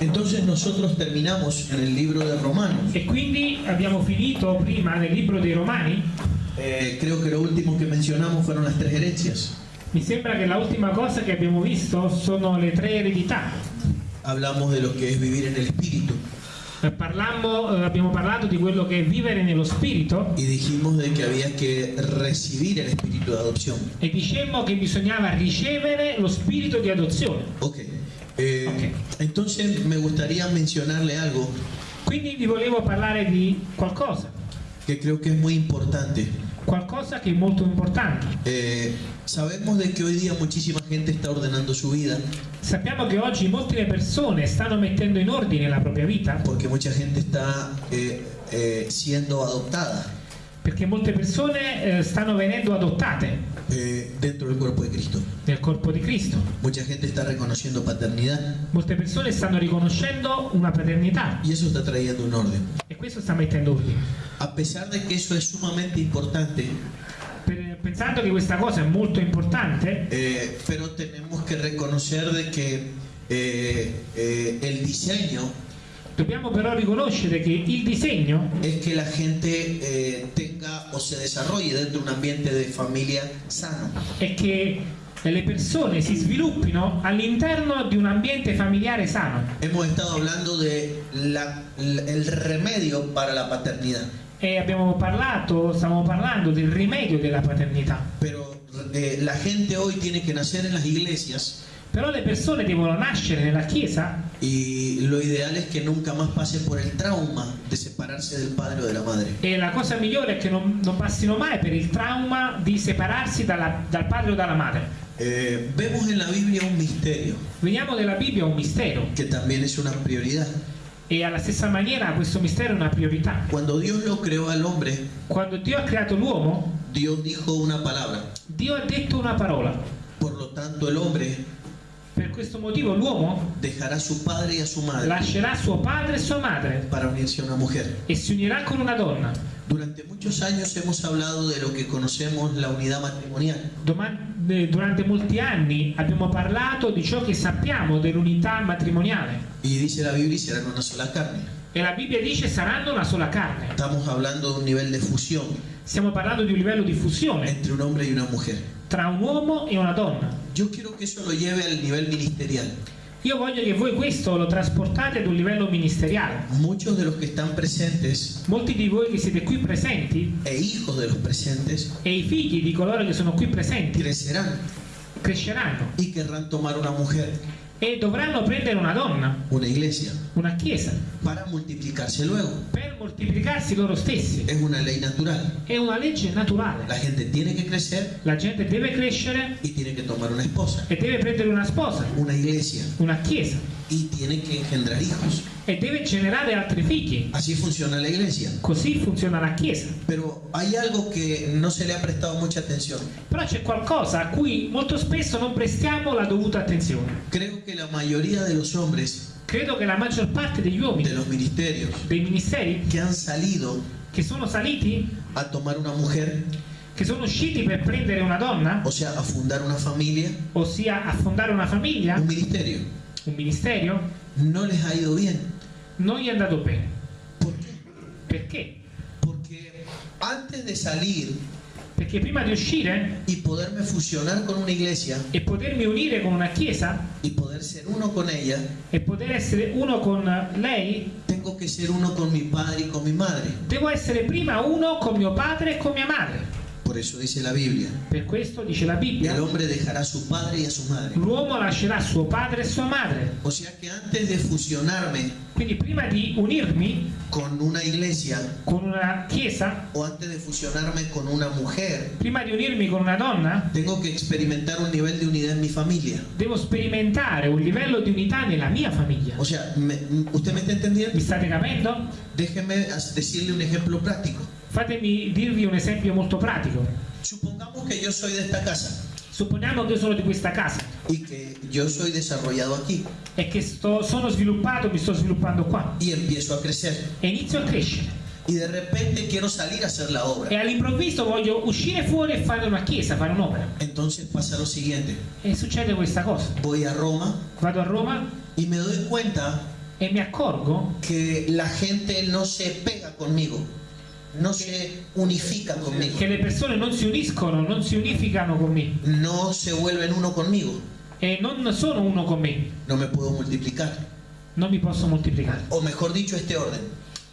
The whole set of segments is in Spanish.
Entonces nosotros terminamos en el libro de Romanos. E quindi abbiamo finito prima nel libro dei Romani. Eh, creo que lo último que mencionamos fueron las tres herencias. Mi sembra che l'ultima cosa che abbiamo visto sono le tre eredità. Hablamos de lo que es vivir en el Espíritu parlammo- eh, abbiamo parlato di quello che è vivere nello spirito y dijimos de que había que recibir el Espíritu de adopción. e dicemmo che bisognava ricevere lo spirito di adozione. Ok. Eh, Ok. Entonces me gustaría mencionarle algo Quindi vi volevo parlare di qualcosa, que creo que es muy importante. qualcosa che è molto importante. Eh, sabemos de que hoy día muchísima gente está ordenando su vida Sappiamo che oggi molte persone stanno mettendo in ordine la propria vita porque mucha gente está eh, eh, siendo adoptada perché molte persone eh, stanno venendo adottate eh, dentro del cuerpo de Cristo. nel corpo di Cristo. Mucha gente está reconociendo paternidad Molte persone stanno riconoscendo una paternità y eso está trayendo un orden. e questo sta mettendo ordine. A pesar de que eso es sumamente importante, Per- pensando che questa cosa è molto importante, eh, pero tenemos que reconocer de que eh, eh, el diseño dobbiamo però riconoscere che il disegno es que la gente eh, tenga o se desarrolle dentro de un ambiente de familia sano. è che le persone si sviluppino all'interno di un ambiente familiare sano. Hemos estado hablando de la- la- el remedio para la paternidad, E abbiamo parlato, stiamo parlando del rimedio della paternità. pero eh, la gente hoy tiene que nacer en las iglesias Però le persone devono nascere nella Chiesa y lo ideal es que nunca más pase por el trauma de separarse del padre o de la madre. e la cosa migliore è che non, non passino mai per il trauma di separarsi dalla- dal padre o dalla madre. Eh, vemos en la Biblia un misterio Veniamo nella Bibbia un mistero que también es una prioridad. e alla stessa maniera questo mistero è una priorità. Cuando Dios lo creó al hombre, Quando Dio ha creato l'uomo, Dios dijo una palabra. Dio ha detto una parola. Por lo tanto, el hombre Per questo motivo l'uomo dejará a su padre y a su madre lascerà suo padre e sua madre para unirse a una mujer. e si unirà con una donna. Durante muchos años hemos hablado de lo que conocemos la unidad matrimonial. Doma- eh, Durante molti anni abbiamo parlato di ciò che sappiamo dell'unità matrimoniale Y dice la Biblia, y serán una sola carne. e la Bibbia dice saranno una sola carne. Estamos hablando de un nivel de fusión Stiamo parlando di un livello di fusione entre un hombre y una mujer. tra un uomo e una donna. Yo quiero que eso lo lleve al nivel ministerial. Io voglio che voi questo lo trasportate ad un livello ministeriale. Muchos de los que están presentes Molti di voi che siete qui presenti e hijos de los presentes e i figli di coloro che sono qui presenti crecerán cresceranno y querrán tomar una mujer, e dovranno prendere una donna, una iglesia, una chiesa, para multiplicarse luego. per moltiplicarsi loro stessi. Es una ley natural. È una legge naturale. La gente tiene que crecer La gente deve crescere y tiene que tomar una esposa, e deve prendere una sposa, una iglesia, una chiesa y tiene que engendrar hijos. e deve generare altri figli. Así funciona la iglesia. Così funziona la chiesa. Pero hay algo que no se le ha prestado mucha atención. Però c'è qualcosa a cui molto spesso non prestiamo la dovuta attenzione. Creo que la mayoría de los hombres Credo che la maggior parte degli uomini, de los ministerios dei ministeri que han salido che sono saliti, a tomar una mujer, che sono usciti per prendere una donna, o sea, a fundar una familia, ossia a fondare una famiglia, un ministerio, un ministerio, no les ha ido bien. non gli è andato bene. ¿Por qué? Perché? Porque antes de salir Perché prima di uscire y poderme fusionar con una iglesia e potermi unire con una chiesa y poder ser uno con ella, e poter essere uno con lei, tengo que ser uno con mi padre y con mi madre. devo essere prima uno con mio padre e con mia madre. Por eso dice la Biblia. Per questo dice la Bibbia, El hombre dejará a su padre y a su madre. l'uomo lascerà suo padre e sua madre. O sea que antes de fusionarme Quindi prima di unirmi con una iglesia con una chiesa, o antes de fusionarme con una mujer, prima di unirmi con una donna, tengo que experimentar un nivel de unidad en mi familia. devo sperimentare un livello di unità nella mia famiglia. O sea, me- ¿usted me está entendiendo? Mi state capendo? Déjeme decirle un ejemplo práctico. Fatemi dirvi un esempio molto pratico. Supongamos que yo soy de esta casa Supponiamo che io sono di questa casa y que yo soy desarrollado aquí e che sto- sono sviluppato, mi sto sviluppando qua y empiezo a crecer e inizio a crescere y de repente quiero salir a hacer la e obra. all'improvviso voglio uscire fuori e fare una chiesa, fare un'opera. Entonces pasa lo siguiente. E succede questa cosa. Voy a Roma Vado a Roma y me doy cuenta e mi accorgo que la gente no se pega conmigo, no se unifica conmigo, che le persone non si uniscono, non si unificano con me no se vuelven uno conmigo, e non sono uno con me, no me puedo multiplicar. non mi posso moltiplicare. O mejor dicho, este orden,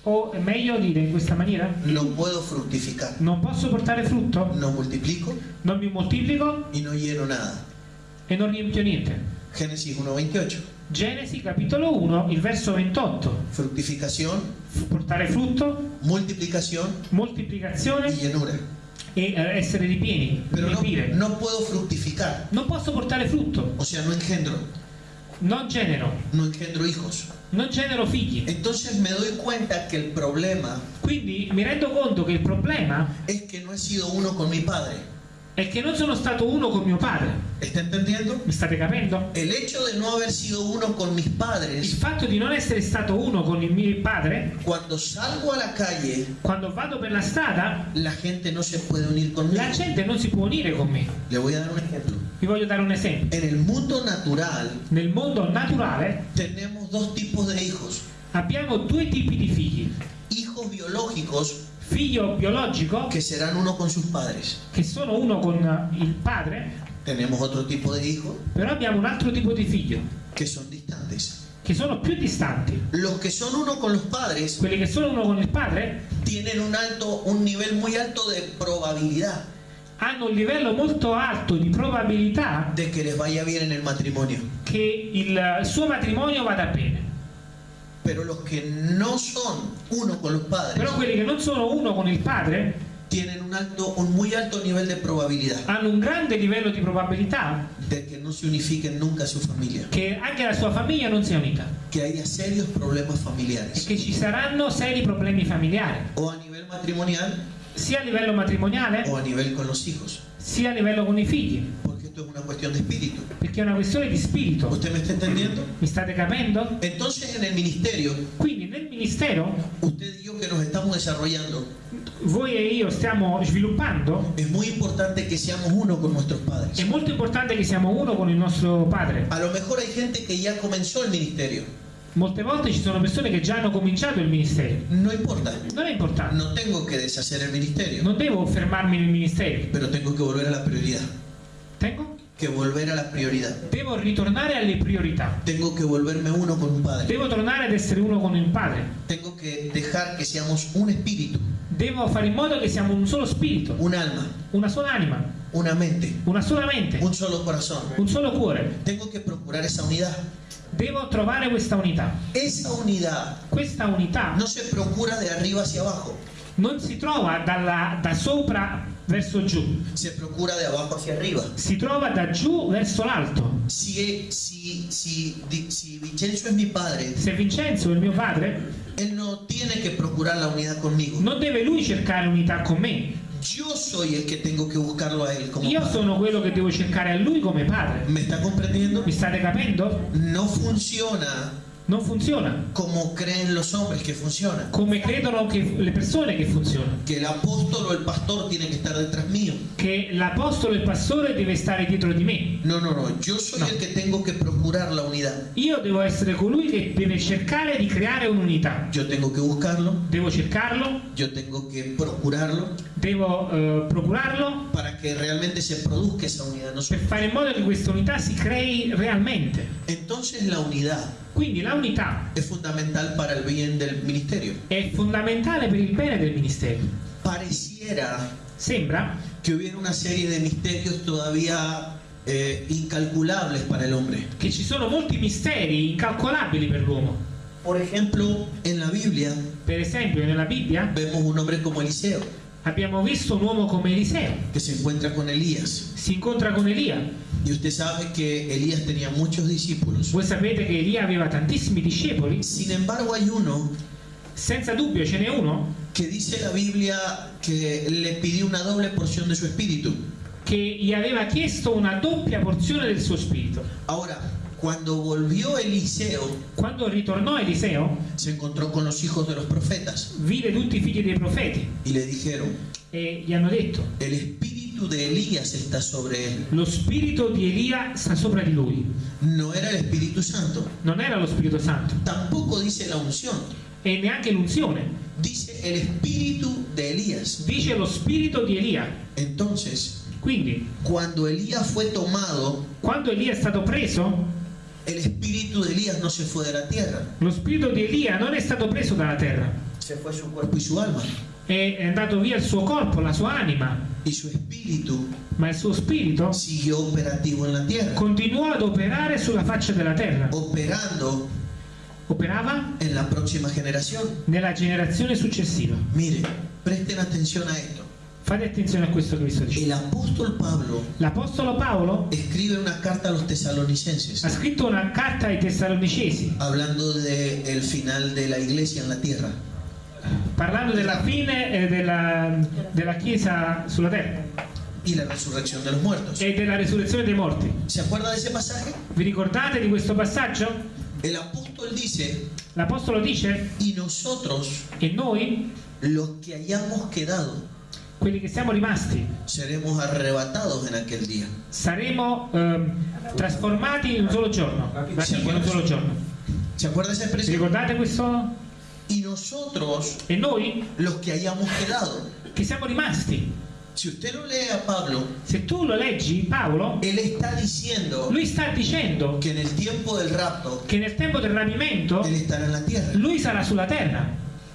O è meglio dire in questa maniera, no puedo fructificar. non posso portare frutto, No multiplico non mi moltiplico y no lleno nada. e non riempio niente. Génesis 1.28. Genesi capitolo 1, il verso 28. Fructificación, F- Portare frutto, multiplicación y moltiplicazione llenura. e eh, essere ripieni, Pero no, riempire. no puedo fructificar. Non posso portare frutto, O sea, no engendro, non genero, no engendro hijos. non genero figli. Entonces me doy cuenta que el problema Quindi mi rendo conto che il problema es que no he sido uno con mi padre. È che non sono stato uno con mio padre. ¿Está entendiendo? Mi state capendo? El hecho de no haber sido uno con mis Il padres, fatto di non essere stato uno con il mio padre, cuando salgo a la calle, quando vado per la strada, la gente no se puede unir conmigo. la gente non si può unire con me. Le voy a dar un ejemplo. Vi voglio dare un esempio. En el mundo natural Nel mondo naturale tenemos dos tipos de hijos. abbiamo due tipi di figli. Hijos biológicos Figlio biologico, que serán uno con sus padres. che sono uno con il padre, Tenemos otro tipo de hijos però abbiamo un altro tipo di figlio, que son distantes. che sono più distanti. Los que son uno con los padres Quelli che sono uno con il padre tienen un alto, un nivel muy alto de probabilidad hanno un livello molto alto di probabilità de que les vaya bien en el matrimonio. che il suo matrimonio vada bene. Pero los que no son uno con los padres Però quelli che non sono uno con il padre tienen un alto, un muy alto nivel de probabilidad. hanno un grande livello di probabilità de que no se unifiquen nunca su familia, che anche la sua famiglia non sia unita que haya serios problemas e familiares, che ci saranno seri problemi familiari, o a nivel matrimonial. Sia a livello matrimoniale o a nivel con los hijos, sia a livello con i figli, esto es una cuestión de espíritu. perché è una questione di spirito. ¿Usted me está entendiendo? Mi state capendo? Entonces en el ministerio, Quindi nel ministero usted y yo que nos estamos desarrollando, voi e io stiamo sviluppando, es muy importante que seamos uno con nuestros è padres. molto importante che siamo uno con il nostro padre. A lo mejor hay gente que ya comenzó el ministerio, Molte volte ci sono persone che già hanno cominciato il ministero. no importa, Non è importante, no tengo que deshacer el ministerio, non devo fermarmi nel ministero. pero tengo que volver a la prioridad, Tengo? que volver a la prioridad. Devo ritornare alle priorità. Tengo que volverme uno con un padre. Devo tornare ad essere uno con il padre. Tengo que dejar que seamos un espíritu, Devo fare in modo che siamo un solo spirito, un alma, una sola anima, una mente, una sola mente, un solo corazón. un solo cuore. Tengo que procurar esa unidad. Devo trovare questa unità. Esa unidad Questa unità no se procura de arriba hacia abajo, non si trova dalla- da sopra verso giù, se procura de abajo hacia arriba. si trova da giù verso l'alto. Si, si, si, si Vincenzo es mi padre, Se Vincenzo è mio padre, él no tiene que procurar la unidad conmigo. non deve lui cercare unità con me. Yo soy el que tengo que buscarlo a él como Io padre. sono quello che devo cercare a lui come padre. ¿Me está comprendiendo? Mi state capendo? No funciona Non funziona como creen los hombres que funciona. come credono che le persone che funziona. Que el apóstol o el pastor tiene que estar detrás mío. Che l'apostolo e il pastore deve stare dietro di me. No, no, no. Yo soy No. el que tengo que procurar la unidad. Io devo essere colui che deve cercare di creare un'unità. Yo tengo que buscarlo. Devo cercarlo, Yo tengo que procurarlo devo eh, procurarlo para que realmente se produzca esa unidad. No per fare in modo che questa unità si crei realmente. Entonces la unidad Quindi la unità es fundamental para el bien del ministerio. è fondamentale per il bene del ministero. Pareciera Sembra que hubiera una serie de misterios todavía eh, incalculables para el hombre. che ci sono molti misteri incalcolabili per l'uomo. Por ejemplo, en la Biblia Per esempio, nella Bibbia vemos un hombre como Eliseo, abbiamo visto un uomo come Eliseo. que se encuentra con Elías. Si incontra con Elia. Y usted sabe que Elías tenía muchos discípulos. Voi sapete che Elia aveva tantissimi discepoli. Sin embargo, hay uno Senza dubbio ce n'è uno que dice la Biblia que le pidió una doble porción de su espíritu. che gli aveva chiesto una doppia porzione del suo spirito. Ahora, cuando volvió Eliseo, Quando ritornò Eliseo, se encontró con los hijos de los profetas vide tutti i figli dei profeti y le dijeron, e gli hanno detto: el espíritu espíritu de Elías está sobre él. Lo spirito di Elia sta sopra di lui. No era el Espíritu Santo. Non era lo Spirito Santo Tampoco dice la unción. e neanche l'unzione. Dice el espíritu de Elías. Dice lo spirito di Elia. Entonces, Quindi, cuando Elías fue tomado, quando Elia è stato preso, el espíritu de Elías no se fue de la tierra. lo spirito di Elia non è stato preso dalla terra. Se fue su cuerpo y su alma. È è andato via il suo corpo, la sua anima, Y su espíritu ma il suo spirito siguió operativo en la tierra. continuò ad operare sulla faccia della terra. Operando Operava en la próxima generación. nella generazione successiva. Mire, presten atención a esto. Fate attenzione a questo che vi sto dicendo. El apóstol Pablo L'Apostolo Paolo escribe una carta a los tesalonicenses ha scritto una carta ai Tessalonicesi hablando del final de la iglesia en la tierra. parlando della fine eh, della, della Chiesa sulla terra y la resurrección de los muertos. e della resurrezione dei morti. ¿Se acuerda de ese pasaje? Vi ricordate di questo passaggio? El apóstol dice, L'Apostolo dice, y nosotros, e noi, los que hayamos quedado, quelli che siamo rimasti, seremos arrebatados en aquel día. saremo ehm, trasformati in un solo giorno. In un solo giorno. ¿Se acuerda esa expresión? ricordate questo? Y nosotros, E noi, los que hayamos quedado. che siamo rimasti. Si usted lo lee a Pablo, Se tu lo leggi, Paolo, él está diciendo lui sta dicendo que en el tiempo del rapto, che nel tempo del rapimento él estará en la tierra. lui sarà sulla terra.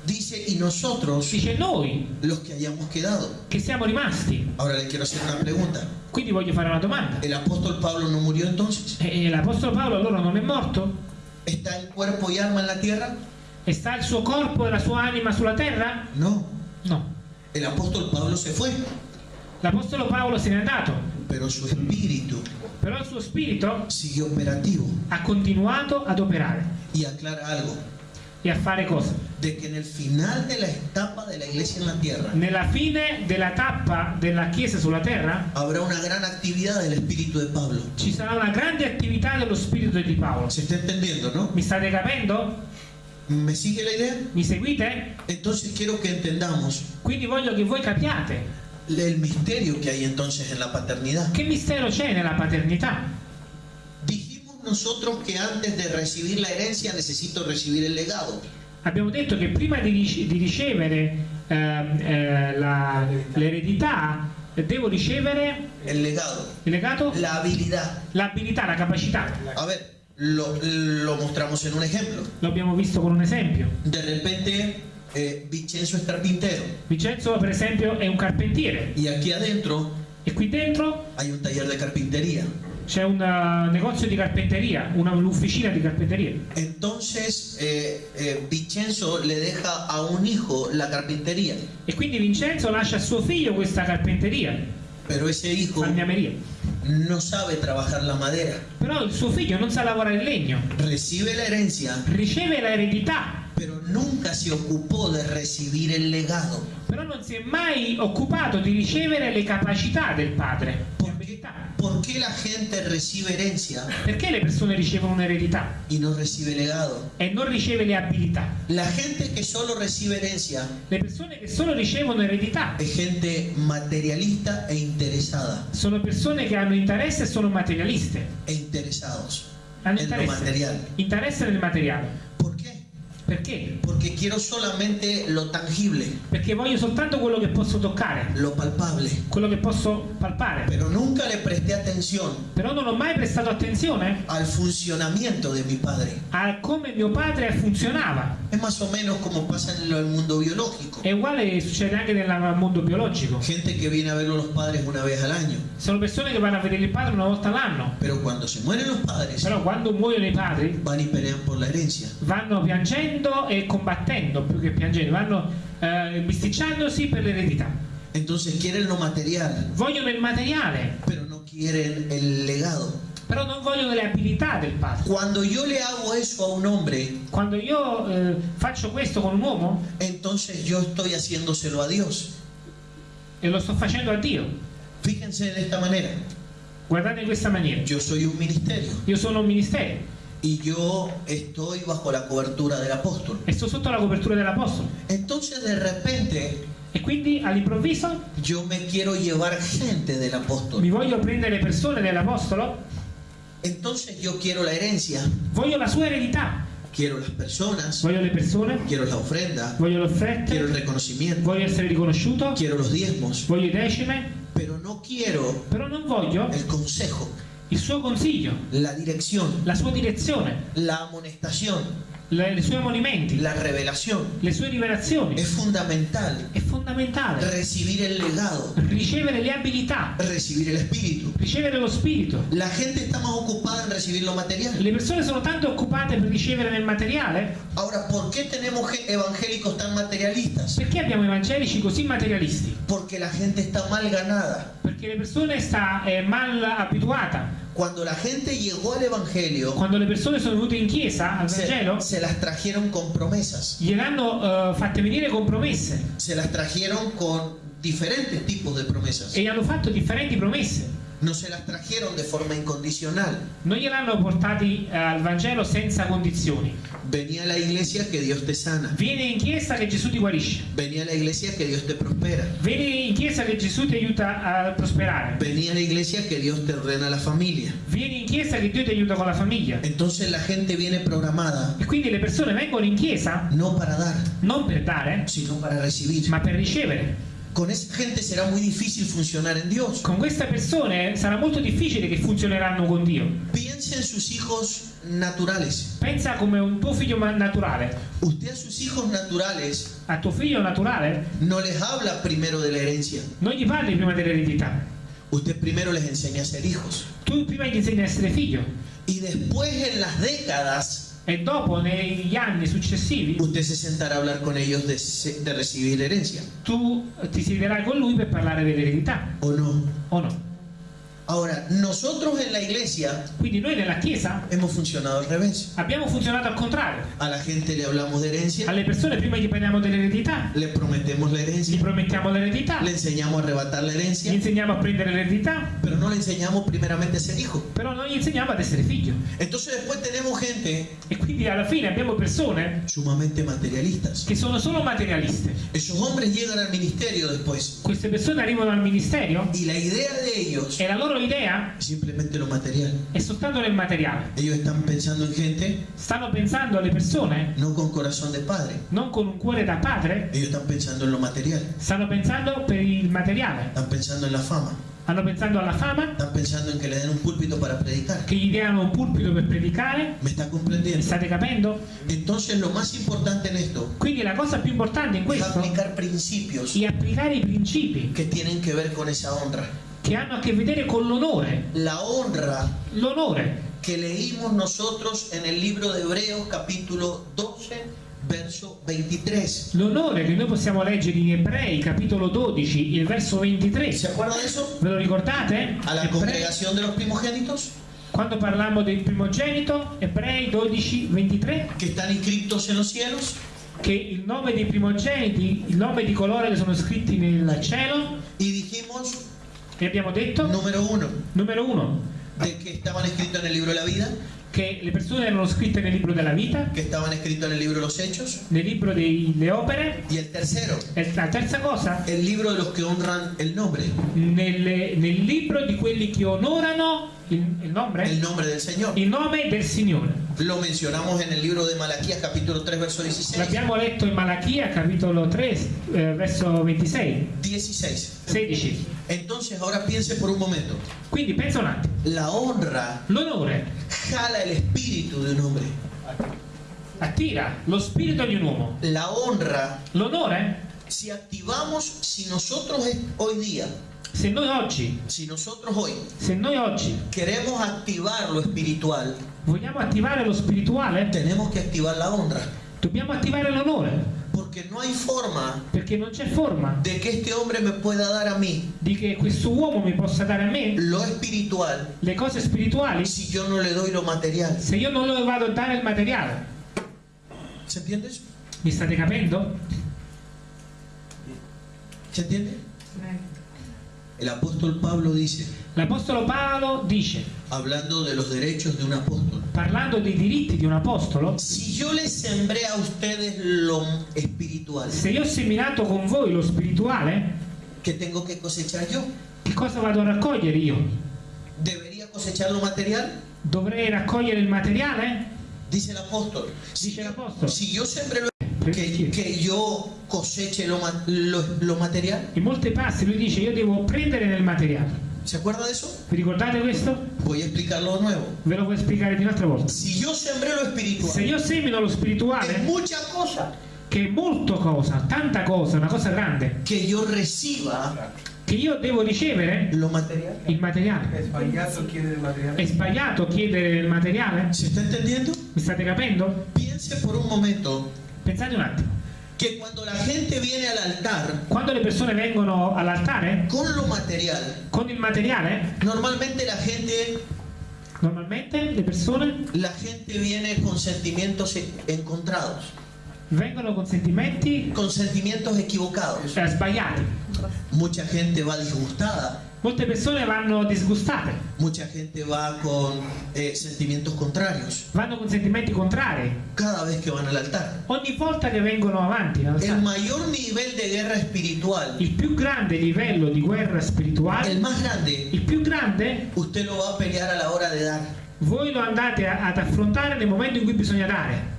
Dice, y nosotros, Dice noi los que hayamos quedado. che siamo rimasti. Ahora le quiero hacer una pregunta. Quindi voglio fare una domanda. ¿El apóstol Pablo no murió entonces? E l'Apostolo Paolo allora non è morto? ¿Está el cuerpo y alma en la tierra? E sta il suo corpo e la sua anima sulla terra? No. No. El apóstol Pablo se fue, L'Apostolo Paolo se n'è andato, pero su espíritu però il suo spirito siguió operativo. ha continuato ad operare Y aclara algo, e a fare cosa? de que en el final de la etapa de la iglesia en la tierra Nella fine della tappa della Chiesa sulla terra habrá una gran actividad del espíritu de Pablo. ci sarà una grande attività dello spirito di Paolo. ¿Se está entendiendo, no? Mi state capendo? ¿Me sigue la idea? Mi seguite? Entonces quiero que entendamos Quindi voglio che voi capiate el misterio que hay entonces en la paternidad. che mistero c'è nella paternità. Nosotros que antes de recibir la herencia necesito recibir el legado. Abbiamo detto che prima di, di ricevere ehm, eh, la- l'eredità eh, devo ricevere El legado, il legato, la habilidad. la capacità. A ver, lo, lo mostramos en un ejemplo. Lo abbiamo visto con un esempio. De repente, eh, Vicenzo es carpintero Vincenzo, per esempio, è un carpentiere y aquí adentro e qui dentro hay un taller de carpintería. C'è un eh, negozio di carpenteria, una- di carpenteria. Entonces, eh, eh, Vicenzo le deja a un hijo la carpintería, E quindi Vincenzo lascia a suo figlio questa carpenteria, pero ese hijo fagnameria. no sabe trabajar la madera. Però il suo figlio non sa lavorare il legno, Recibe la herencia, riceve l'eredità, pero nunca se ocupó de recibir el legado. però non si è mai occupato di ricevere le capacità del padre. Le ¿Por qué, abilità. por qué la gente recibe herencia Perché le persone ricevono un'eredità y no recibe legado? e non riceve le abilità? La gente que solo recibe herencia Le persone che solo ricevono eredità es gente materialista e interesada. sono persone che hanno interesse e sono materialiste. E interesados Hanno en lo interesse, material. interesse nel materiale. Perché? Porque quiero solamente lo tangible, Perché voglio soltanto quello che posso toccare, lo palpable. quello che posso palpare. Pero nunca le presté atención Però non ho mai prestato attenzione al funcionamiento de mi padre. a come mio padre funzionava. Es más o menos como pasa en el mundo biológico. È uguale succede anche nel mondo biologico. Gente que viene a ver a los padres una vez al año. Sono persone che vanno a vedere il padre una volta all'anno. Pero cuando se mueren los padres, Però quando muoiono i padri van y pelean por la herencia. vanno piangendo e combattendo, più che piangendo, vanno eh, bisticciandosi per l'eredità. Entonces quieren lo material, Vogliono il materiale, pero no quieren el legado. però non vogliono le abilità del padre. Cuando yo le hago eso a un hombre, Quando io eh, faccio questo con un uomo entonces yo estoy haciéndoselo a Dios. e lo sto facendo a Dio, Fíjense de esta manera. guardate in questa maniera. Yo soy un ministerio. Io sono un ministero y yo estoy bajo la cobertura del apóstol. e sto sotto la copertura dell'Apostolo. Entonces de repente E quindi all'improvviso yo me quiero llevar gente del apóstol. mi voglio prendere persone dell'Apostolo, Entonces yo quiero la herencia, voglio la sua eredità, quiero las personas, voglio le persone, quiero la ofrenda, voglio le quiero el reconocimiento, voglio essere riconosciuto, quiero los diezmos, voglio i decime, pero no quiero però non voglio el consejo, il suo consiglio, la dirección, la sua direzione, la amonestación, le, suoi ammonimenti, la revelación. le sue rivelazioni. Es fundamental È fondamentale recibir el legado, ricevere le abilità, recibir el espíritu. ricevere lo spirito. La gente está más ocupada en recibir lo material. Le persone sono tanto occupate per ricevere nel materiale Ahora, ¿por qué tenemos ge- evangélicos tan materialistas? perché abbiamo evangelici così materialisti? Porque la gente está mal ganada. Perché le persone sta eh, mal abituata. Cuando la gente llegó al evangelio, Quando le persone sono venute in chiesa al Vangelo, se, se las trajeron con promesas. gliel'hanno eh, fatte venire con promesse Se las trajeron con diferentes tipos de promesas. e hanno fatto differenti promesse. No se las trajeron de forma incondicional. Non gliel'hanno portati eh, al Vangelo senza condizioni. Venía a la iglesia que Dios te sana. Vieni in chiesa che Gesù ti guarisce. Venía a la iglesia que Dios te prospera. Vieni in chiesa che Gesù ti aiuta a prosperare. Venía a la iglesia que Dios te ordena la familia. Vieni in chiesa che Dio ti aiuta con la famiglia. Entonces la gente viene programada E quindi le persone vengono in chiesa no para dar, non per dare, sino para recibir. ma per ricevere. Con esa gente será muy difícil funcionar en Dios. Con queste persone sarà molto difficile che funzioneranno con Dio. Piense en sus hijos naturales. Pensa come un tuo figlio naturale. Usted a sus hijos naturales A tuo figlio naturale no les habla primero de la herencia. non gli parli prima dell'eredità. Usted primero les enseña a ser hijos. Tu prima gli insegni a essere figlio Y después en las décadas, e dopo negli anni successivi usted se sentará a hablar con ellos de, de recibir herencia. tu ti siederai con lui per parlare dell'eredità ¿O no? o no. Ahora, nosotros en la iglesia Quindi noi nella chiesa hemos funcionado al revés. abbiamo funzionato al contrario. A la gente le hablamos de herencia, Alle persone prima gli parliamo dell'eredità, le prometemos la gli herencia, promettiamo l'eredità, le enseñamos a arrebatar la gli herencia, insegniamo a prendere l'eredità, pero no le enseñamos primeramente a ser hijo. però non gli insegniamo ad essere figlio. Entonces después tenemos gente E quindi alla fine abbiamo persone sumamente materialistas. che sono solo materialiste. Esos hombres llegan al ministerio después Queste persone arrivano al ministero y la idea de ellos e la loro idea es simplemente lo material. è soltanto nel materiale. Ellos están pensando en gente Stanno pensando alle persone no con corazón de padre. non con un cuore da padre, Ellos están pensando en lo material. stanno pensando per il materiale. Están pensando en la fama. Stanno pensando alla fama, Están pensando en que le den un púlpito para predicar. che gli diano un pulpito per predicare. ¿Me está comprendiendo? state capendo? Entonces lo más importante en esto Quindi la cosa più importante in es questo aplicar principios è applicare i principi que tienen que ver con esa honra. Che hanno a che vedere con l'onore. La honra L'onore que leímos nosotros en el libro de Hebreos capítulo 12, verso 23. L'onore che noi possiamo leggere in Ebrei, capitolo 12, il verso 23. ¿Se acuerda de eso? Ve lo ricordate? A la Ebrei- congregación de los primogénitos quando parlammo del primogenito, Ebrei 12, 23, que están inscritos en los cielos. che il nome dei primogeniti, il nome di coloro che sono scritti nel cielo, Y dijimos, e abbiamo detto, número uno, numero uno, de que estaban escritos en el libro de la vida, che le persone erano scritte nel libro della vita, que estaban escritos en el libro de los hechos. nel libro delle opere, Y el tercero, e la terza cosa, el libro de los que honran el nombre, nelle- nel libro di quelli che onorano il nome, el nombre del Señor. il nome del Signore. Lo mencionamos en el libro de Malaquías capítulo 3, verso 16. L'abbiamo letto in Malachia, capitolo 3, eh, verso 26, 16. 16. Entonces ahora piense por un momento. Quindi pensa un attimo, La honra l'onore jala el espíritu de un hombre. attira lo spirito di un uomo. La honra, L'onore, si activamos, si nosotros hoy día, se noi oggi, si nosotros hoy se noi oggi queremos activar lo espiritual, vogliamo attivare lo spirituale, tenemos que activar la honra. dobbiamo attivare l'onore, Porque no hay forma perché non c'è forma de que este hombre me pueda dar a mí di che questo uomo mi possa dare a me lo espiritual le cose spirituali si yo no le doy lo material. se io non le vado a dare il materiale. ¿Se entiende eso? Mi state capendo? ¿Se entiende? El apóstol Pablo dice, L'Apostolo Paolo dice, hablando de los derechos de un apóstol, parlando dei diritti di un apostolo, Si yo les sembré a ustedes lo espiritual, se io ho seminato con voi lo spirituale, ¿qué tengo que cosechar yo? che cosa vado a raccogliere io? ¿Debería cosechar lo material? Dovrei raccogliere il materiale? Dice el apóstol. Dice el apóstol. si yo sembré lo que, que yo coseche lo, lo, lo material. In molte passi lui dice io devo prendere nel materiale. ¿Se acuerda de eso? Vi ricordate questo? Voy a explicarlo de nuevo. Ve lo voglio spiegare di un'altra volta. Si yo sembré lo Se espiritual, io semino lo es spirituale, mucha cosa che è molto cosa, tanta cosa, una cosa grande, que yo reciba che io devo ricevere lo material. il materiale. Es payaso quiere el material. È sbagliato chiedere il materiale? ¿Se está entendiendo? Mi state capendo? Piense por un momento Pensate un attimo. que cuando la gente viene al altar Quando le persone vengono all'altare con lo material, con il materiale, normalmente la gente, normalmente le persone la gente viene con sentimientos e- encontrados, vengono con sentimenti con sentimientos equivocados. eh, sbagliati. Mucha gente va disgustada, Molte persone vanno disgustate, mucha gente va con eh, sentimientos contrarios vanno con sentimenti contrari cada vez que van al altar. ogni volta che vengono avanti. El all'altare. mayor nivel de guerra espiritual, Il più grande livello di guerra spirituale, el más grande, il più grande, usted lo va a pelear a la hora de dar. voi lo andate a- ad affrontare nel momento in cui bisogna dare.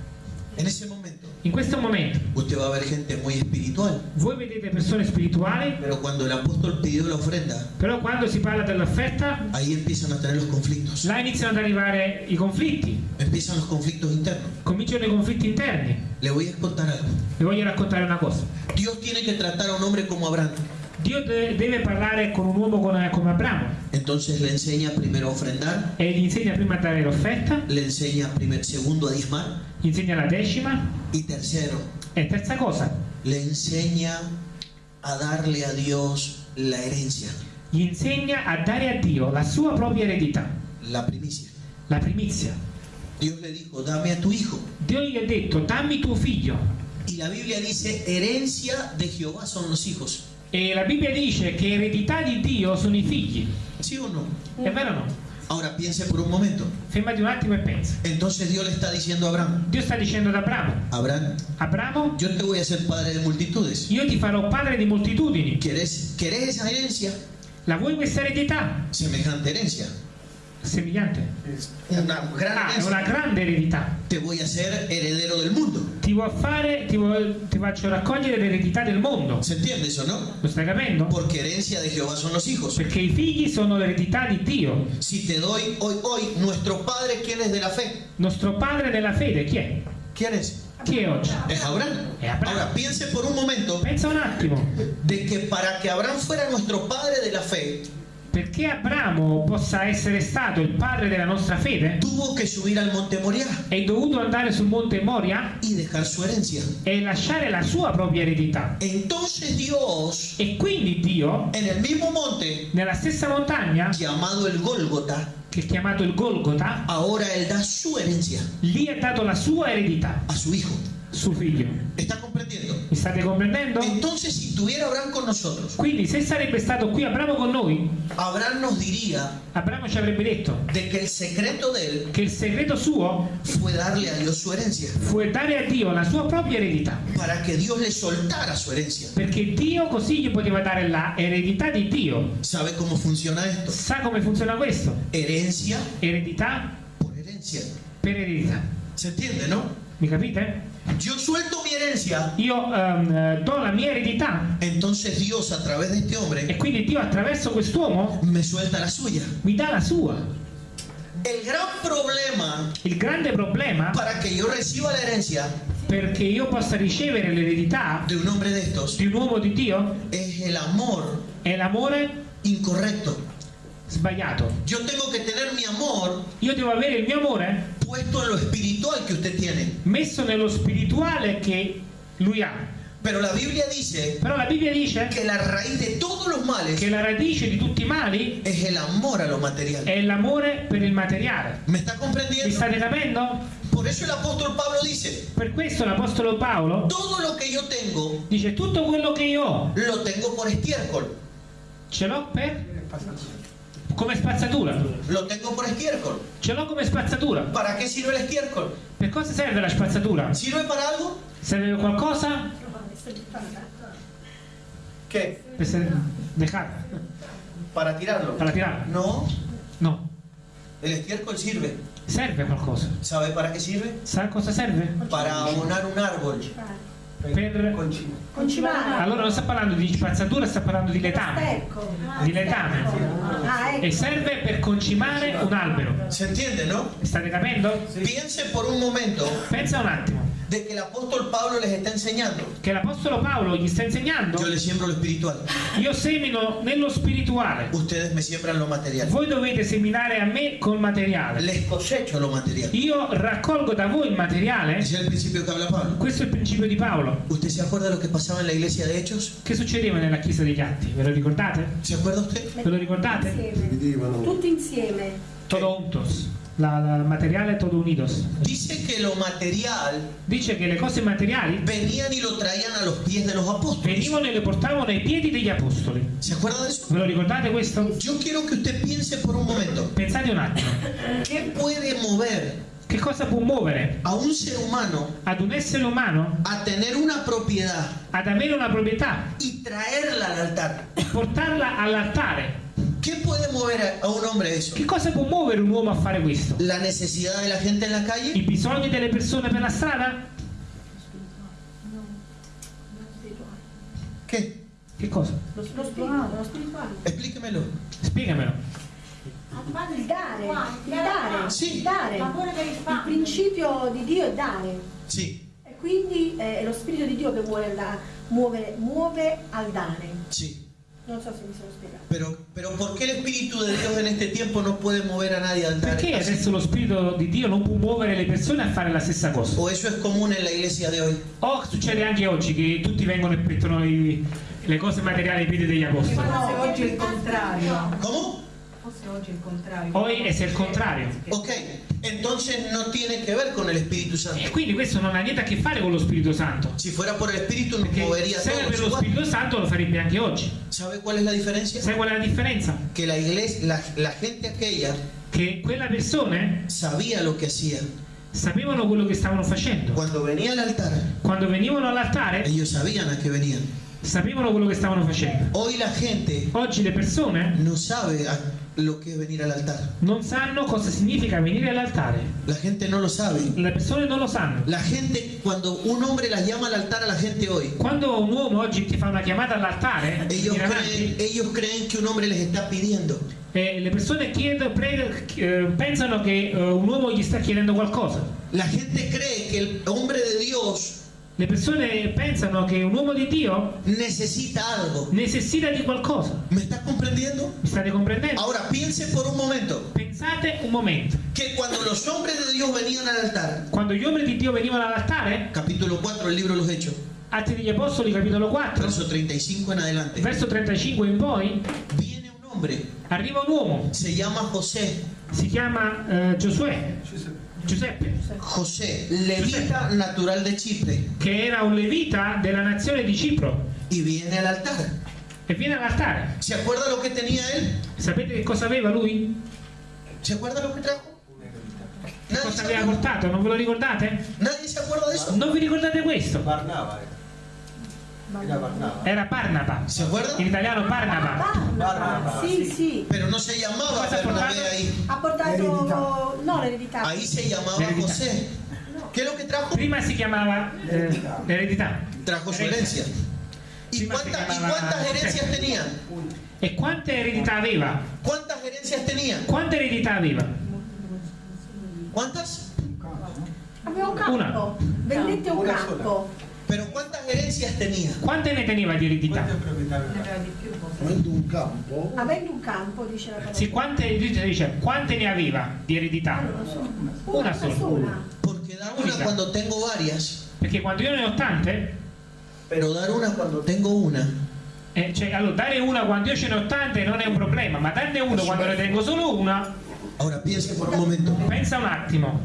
En ese momento, In questo momento usted va a ver gente muy espiritual. voi vedete persone spirituali, Pero cuando el apóstol pidió la ofrenda, però quando si parla dell'offerta, ahí empiezan a tener los conflictos. là iniziano ad arrivare i conflitti, Empiezan los conflictos internos. cominciano i conflitti interni. Le voy a contar algo. Vi voglio raccontare una cosa. Dios tiene que tratar a un hombre como Abraham. Dio de- deve parlare con un uomo come, come Abramo Entonces le enseña primero a ofrendar, e gli insegna prima a dare l'offerta, le enseña primer, segundo a diezmar. Gli insegna la decima y tercero, e terza cosa, le enseña a darle a Dios la herencia, gli insegna a dare a Dio la sua propria eredità, la primicia. la primizia. Dios le dijo, dame a tu hijo. Dio gli ha detto dammi tuo figlio Y la Biblia dice, herencia de Jehová son los hijos. E la Bibbia dice che eredità di Dio sono i figli. ¿Sí o no? È vero o no? Ahora piense por un momento. Fermati un attimo e pensa. Entonces Dios le está diciendo a Abraham, Dio sta dicendo ad Abramo, Abraham, Abramo, yo te voy a ser padre de multitudes. io ti farò padre di moltitudini. ¿Querés, querés esa herencia? La vuoi questa eredità? Semejante herencia. Semillante. Una gran Ah, una grande eredità. Te voy a hacer heredero del mundo. Ti fare, ti, vuoi- ti faccio raccogliere l'eredità del mondo. ¿Se entiende eso, no? Lo stai capendo? Porque herencia de Jehová son los hijos. Perché i figli sono l'eredità di Dio. Si te doy hoy, hoy, nuestro padre, ¿quién es de la fe? Nostro padre della fede chi è? ¿Quién es? Chi è oggi? Es Abraham. Es Abraham. Ahora piense por un momento Pensa un attimo, de que para que Abraham fuera nuestro padre de la fe, perché Abramo possa essere stato il padre della nostra fede, tuvo que subir al monte Moriah è dovuto andare sul monte Moria y dejar su herencia. e lasciare la sua propria eredità. Entonces Dios, E quindi Dio, en el mismo monte nella stessa montagna, llamado el Gólgota, che è chiamato il Golgota, ahora él da su herencia lì ha dato la sua eredità, a su hijo. Suo figlio. ¿Está comprendiendo? Mi state comprendendo? Entonces, si tuviera Abraham con nosotros, Quindi se sarebbe stato qui Abramo con noi, Abraham nos diría Abramo ci avrebbe detto de que el secreto de él che il segreto suo fue darle a Dios su herencia, fu dare a Dio la sua propria eredità. para que Dios le soltara su herencia. Perché Dio così gli poteva dare la eredità di Dio. ¿Sabe cómo funciona esto? Sa come funziona questo? Herencia Eredità por herencia. per eredità. ¿Se entiende, no? Mi capite? Yo suelto mi herencia, Io eh, do la mia eredità entonces Dios a través de este e hombre quindi Dio attraverso quest'uomo me suelta la suya. mi dà la sua. El gran problema Il grande problema para que yo reciba la herencia perché io possa ricevere l'eredità de un hombre de estos di un uomo di Dio es el amor è l'amore incorrecto. sbagliato. Yo tengo que tener mi amor Io devo avere il mio amore puesto en lo espiritual que usted tiene. messo nello spirituale che lui ha. Pero la Biblia dice Però la Bibbia dice que la raíz de todos los males che la radice di tutti i mali es el amor a lo material. è l'amore per il materiale. ¿Me está Mi comprendiendo? state capendo? Por eso el apóstol Pablo dice, Per questo l'Apostolo Paolo todo lo que yo tengo, dice tutto quello che io ho lo tengo por estiércol. ce l'ho per, come spazzatura. Lo tengo por estiércol. Ce l'ho come spazzatura. ¿Para qué sirve el estiércol? Per cosa serve la spazzatura? ¿Sirve para algo? Serve qualcosa? ¿Qué? Dejar. ¿Para tirarlo? Para tirare? No, No. el estiércol sirve. Serve qualcosa. ¿Sabe para qué sirve? Sa cosa serve? Para abonar un árbol. Per... Concimare. Allora non sta parlando di spazzatura, sta parlando di letame. Ecco. Di letame. Ah, ecco. E serve per concimare un albero. ¿Se entiende, no? State capendo? Piense por un momento Pensa un attimo de que el apóstol Pablo les está enseñando. che l'Apostolo Paolo gli sta insegnando Yo les siembro lo espiritual. io semino nello spirituale. Ustedes me siembran lo material. Voi dovete seminare a me col materiale. Les cosecho lo material. Io raccolgo da voi il materiale. Ese es el principio que habla Pablo. Questo è il principio di Paolo. ¿Usted se acuerda de lo que pasaba en la iglesia de Hechos? Che succedeva nella chiesa degli Atti? Ve lo ricordate? ¿Se acuerda usted? Ve lo ricordate? Insieme. Tutti insieme. Todo juntos. La, la- materiale todo unidos. Dice que lo material Dice che le cose materiali venían y lo traían a los pies de los apóstoles. venivano e le portavano ai piedi degli apostoli. ¿Se acuerda de eso? Ve lo ricordate questo? Yo quiero que usted piense por un momento. Pensate un attimo. ¿Qué puede mover Che cosa può muovere a un ser humano ad un essere umano a tener una propiedad ad avere una proprietà y traerla al altar? e portarla all'altare? ¿Qué puede mover a- un hombre eso? Che cosa può muovere un uomo a fare questo? ¿La necesidad de la gente en la calle? I bisogni delle persone per la strada? ¿Qué? Che cosa? Lo spirituale. Lo spirituale. Explíquemelo. Spiegamelo. Il dare. Il dare. Sì. Il dare. Il principio di Dio è dare. Sí, E quindi eh, è lo spirito di Dio che muove, la- muove, muove al dare. sí. Non so se mi sono spiegato. Pero, pero ¿por qué el Espíritu de Dios en este tiempo no puede mover a nadie al altar? Perché adesso lo spirito di Dio non può muovere le persone a fare la stessa cosa? ¿O eso es común en la iglesia de hoy? O succede anche oggi che tutti vengono e mettono i- le cose materiali ai piedi degli apostoli? Forse oggi è il contrario. ¿Cómo? Forse oggi è il contrario. Hoy è il contrario. Ok, entonces no tiene que ver con el Espíritu E Santo. quindi questo non ha niente a che fare con lo Spirito Santo. Si fuera por el Espíritu nos movería se era per lo. Spirito Santo lo farebbe anche oggi. ¿Sabe cuál es la diferencia? Sai qual è la differenza? Que la iglesia, la, la gente aquella Che quelle persone sabía lo que hacía. sapevano quello che stavano facendo. Cuando venía al altar, Quando venivano all'altare ellos sabían a qué venían. sapevano quello che stavano facendo. Hoy la gente Oggi le persone no sabe a lo que es venir al altar. non sanno cosa significa venire all'altare. La gente no lo sabe. Le persone non lo sanno. La gente, cuando un hombre las llama al altar a la gente hoy, Quando un uomo oggi ti fa una chiamata all'altare, ellos creen, ellos creen que un hombre les está pidiendo. eh, le persone chiedono, eh, pensano che eh, un uomo gli sta chiedendo qualcosa. La gente cree que el hombre de Dios Le persone pensano che un uomo di Dio necesita algo. necessita di qualcosa. ¿Me estás comprendiendo? Mi state comprendendo? Ahora piense por un momento Pensate un momento. que cuando los hombres de Dios venían al altar, Quando gli uomini di Dio venivano all'altare, capítulo 4 del libro de los Hechos, Atti degli Apostoli, capitolo 4, verso 35 en adelante, verso 35 in poi, viene un hombre, arriva un uomo, se llama José, si chiama eh, Giosuè, Giuseppe, José, levita natural de Chipre, che era un levita della nazione di Cipro y viene al altar. e viene all'altare. ¿Se acuerda lo que tenía él? Sapete che cosa aveva lui? ¿Se acuerda lo que trajo? Che ¿Nadie cosa aveva portato? Non ve lo ricordate? ¿Nadie se acuerda de eso? Non vi ricordate questo? Barnaba era. Barnaba. Era Barnaba. ¿Se acuerda? In italiano Barnaba. Barnaba. Sì, sì. Pero no se llamaba Cosa ha Bernabé portato? ahí. Ha portato... No, l'eredità. Ahí se llamaba. José. ¿Qué es lo que trajo? Prima si chiamava eh, eredità. Trajo su herencia. ¿Y, Prima se cuánta- ¿Y llamaba cuántas herencias tenía? E quante eredità aveva? ¿Cuántas herencias tenía? Quante eredità aveva? ¿Cuántas? Aveva un campo. Una. Vendette un Una campo. Pero ¿cuántas herencias tenía? Quante ne teneva di eredità? Quante proprietà Ne aveva? aveva di più forse. Avendo un campo, Avendo un campo, dice la parola. Sì, quante, dice, quante ne aveva di eredità? Una sola. Porque dar una cuando tengo varias, Perché quando io ne ho tante, pero dar una cuando tengo una, eh, cioè, allora dare una quando io ce ne ho tante non è un problema, ma darne una quando ne tengo solo una, ahora piense por un momento. pensa un attimo,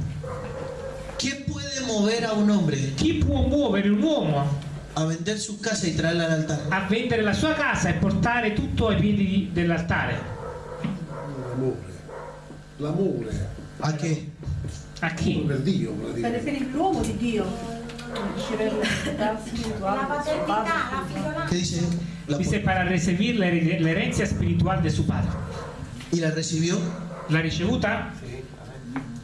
¿Qué puede mover a un hombre chi può muovere un uomo a vender su casa y traerla al altar? a vendere la sua casa e portare tutto ai piedi dell'altare? L'amore. L'amore ¿A qué? A chi? per Dio Per, per l'uomo di Dio. La paternità, la figliolanza. ¿Qué dice? La- Dice para recibir la, her- la herencia espiritual de su padre. ¿Y la recibió? ¿La ricevuta?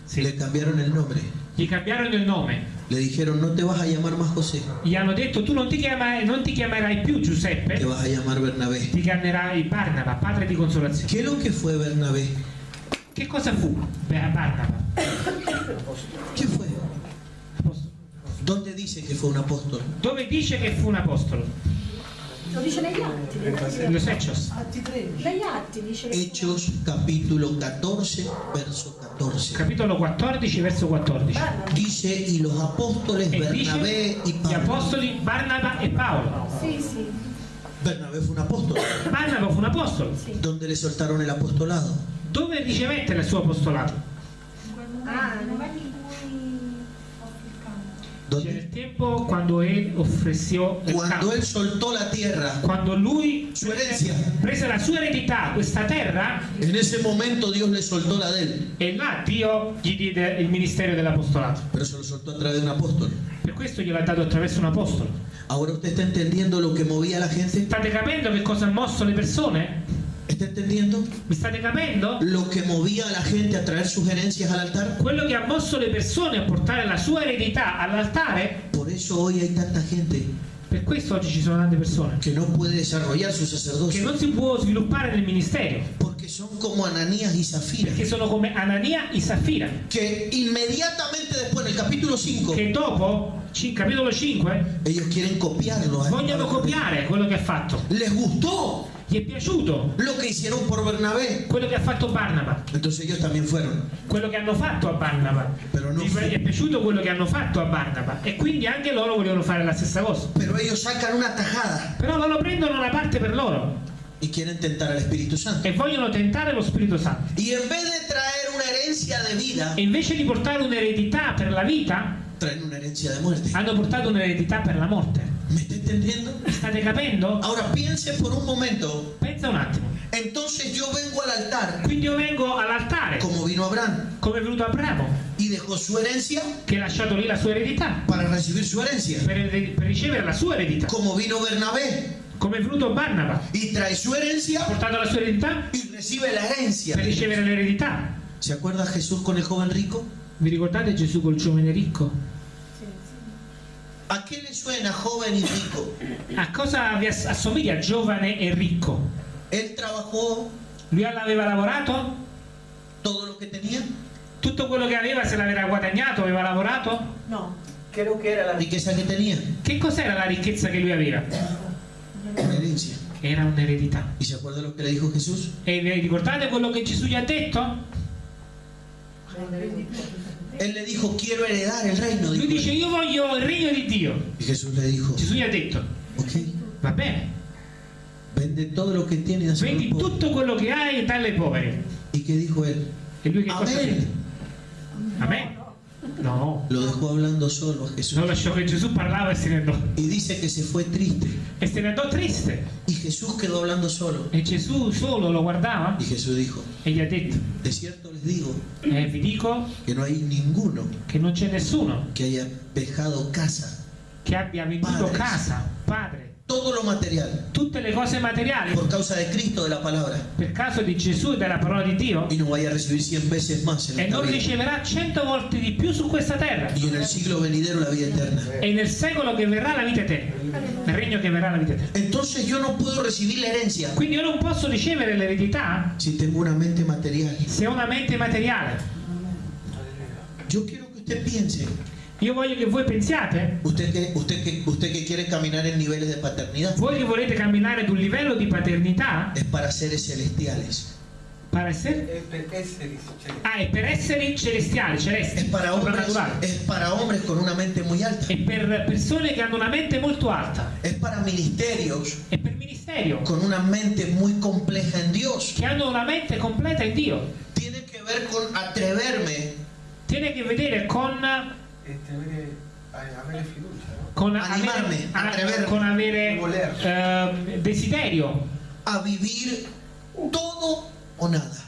Sì, Le cambiaron el nombre. Gli cambiarono il nome. Le dijeron, no te vas a llamar más José, Gli hanno detto tu non ti, chiama- non ti chiamerai più te Giuseppe, vas a llamar Bernabé. ti chiamerai Barnaba, padre di consolazione. ¿Qué es lo que fue Bernabé? Che cosa fu Barnaba? ¿Qué fue? Apostolo. ¿Dónde dice que fue un apóstol? Dove dice che fu un apostolo? Lo dice negli atti. En los Hechos. Atti 13. Negli atti dice Hechos capítulo 14, verso 14. Capitolo 14, verso 14. Dice, y los apóstoles E Bernabé y gli Pablo. apostoli Barnaba e Paolo. Sì, sì, Bernabé fue un apóstol. Barnaba fu un apostolo. sì. ¿Dónde le soltaron el apostolado? Dove ricevette il suo apostolato? Ah, nel no. momento in cui offrì il il tempo quando él ofreció il Cuando campo. él soltó la tierra, Quando lui su herencia, prese la sua eredità, questa terra, en ese momento Dios le soltó la de él, e là Dio gli diede il ministero dell'apostolato. pero se lo soltó a través de un apóstol. Per questo gliel'ha dato attraverso un apostolo. Ahora usted está entendiendo lo que movía a la gente. State capendo che cosa ha mosso le persone? ¿Está entendiendo? Mi state capendo? Lo que movía a la gente a traer sus herencias al altar. Quello che ha mosso le persone a portare la sua eredità all'altare, Por eso hoy hay tanta gente per questo oggi ci sono tante persone que no puede desarrollar su che sacerdocio. non si può sviluppare nel ministero, Porque son como Ananías y Zafira. perché sono come Anania e Safira, Que inmediatamente después, en el capítulo 5, che dopo, capitolo 5, ellos quieren copiarlo. a- vogliono copiare quello che ha fatto. Les gustó Gli è piaciuto lo que hicieron por Bernabé. quello che ha fatto Barnaba, Entonces ellos también fueron. quello che hanno fatto a Barnaba. Però non Gli fu- è piaciuto quello che hanno fatto a Barnaba e quindi anche loro volevano fare la stessa cosa. Pero ellos sacan una tajada Però loro prendono una parte per loro y quieren tentar al Espíritu Santo. e vogliono tentare lo Spirito Santo. Y en vez de traer una herencia de vida, E invece di portare un'eredità per la vita, traen una herencia de muerte. hanno portato un'eredità per la morte. ¿Me está entendiendo? State capendo? Ahora piense por un momento. Pensa un attimo. Entonces yo vengo al altar Quindi io vengo all'altare, como vino Abraham come è venuto Abramo, y dejó su herencia che ha lasciato lì la sua eredità para recibir su herencia. per, per ricevere la sua eredità. Como vino Bernabé Come è venuto Barnaba, y trae su herencia portato la sua eredità y recibe la herencia. per ricevere l'eredità. ¿Se acuerda Jesús con el joven rico? Vi ricordate Gesù col giovane ricco? Sì, sì. ¿A qué le suena joven y rico? A cosa vi ass- assomiglia giovane e ricco? Él trabajó Lui aveva lavorato? todo lo que tenía. Tutto quello che aveva se l'aveva guadagnato, aveva lavorato? No, Creo que era La riqueza que tenía, Che cos'era la ricchezza che lui aveva? una herencia. Era un'eredità. ¿Y se acuerda lo que le dijo Jesús? E vi ricordate quello che Gesù gli ha detto? Él le dijo, quiero heredar el reino. Lui dijo dice él. io voglio il regno di Dio. Y Jesús le dijo, Gesù gli ha detto, ok, va bene, vende todo lo que tiene y vendi tutto quello che hai e dalle ai poveri. ¿Y qué dijo él? E lui che cosa Amén. fece? Amen? No, Lo dejó hablando solo a Jesús. non lasciò che Gesù parlava andò. Y dice que se fue triste. E se andò triste. Y Jesús quedó hablando solo. E Gesù solo lo guardava Y Jesús dijo, e gli ha detto, de cierto les digo eh, vi dico que no hay ninguno che non c'è nessuno que haya dejado casa, che abbia venduto Padres. casa, padre, todo lo material, tutte le cose materiali. Por causa de Cristo, de la palabra, per caso di Gesù e della parola di Dio. Y no vaya a recibir cien veces más en e non vida. riceverà cento volte di più su questa terra. Y en el siglo venidero la vida eterna. e nel secolo che verrà la vita eterna. Nel regno che verrà la vita eterna. Entonces yo no puedo recibir la herencia quindi io non posso ricevere l'eredità si tengo una mente material. se ho una mente materiale. Yo quiero que usted piense, io voglio che voi pensiate. Usted que, usted quiere caminar en niveles de paternidad, voi che volete camminare ad un livello di paternità? Para celestiales. per essere per essere cioè, ah, è per esseri celestiali Es celesti para hombres, es para hombres con una mente muy alta. è per persone che hanno una mente molto alta. Es para ministerios è per ministerio. con una mente muy compleja en Dios. che hanno una mente completa in Dio. Tiene que ver con atreverme tiene a che vedere con tenere, a- avere fiducia, no? con Animarmi, avere, a- atrevermi, con avere voler. ehm, desiderio a vivir todo o nada.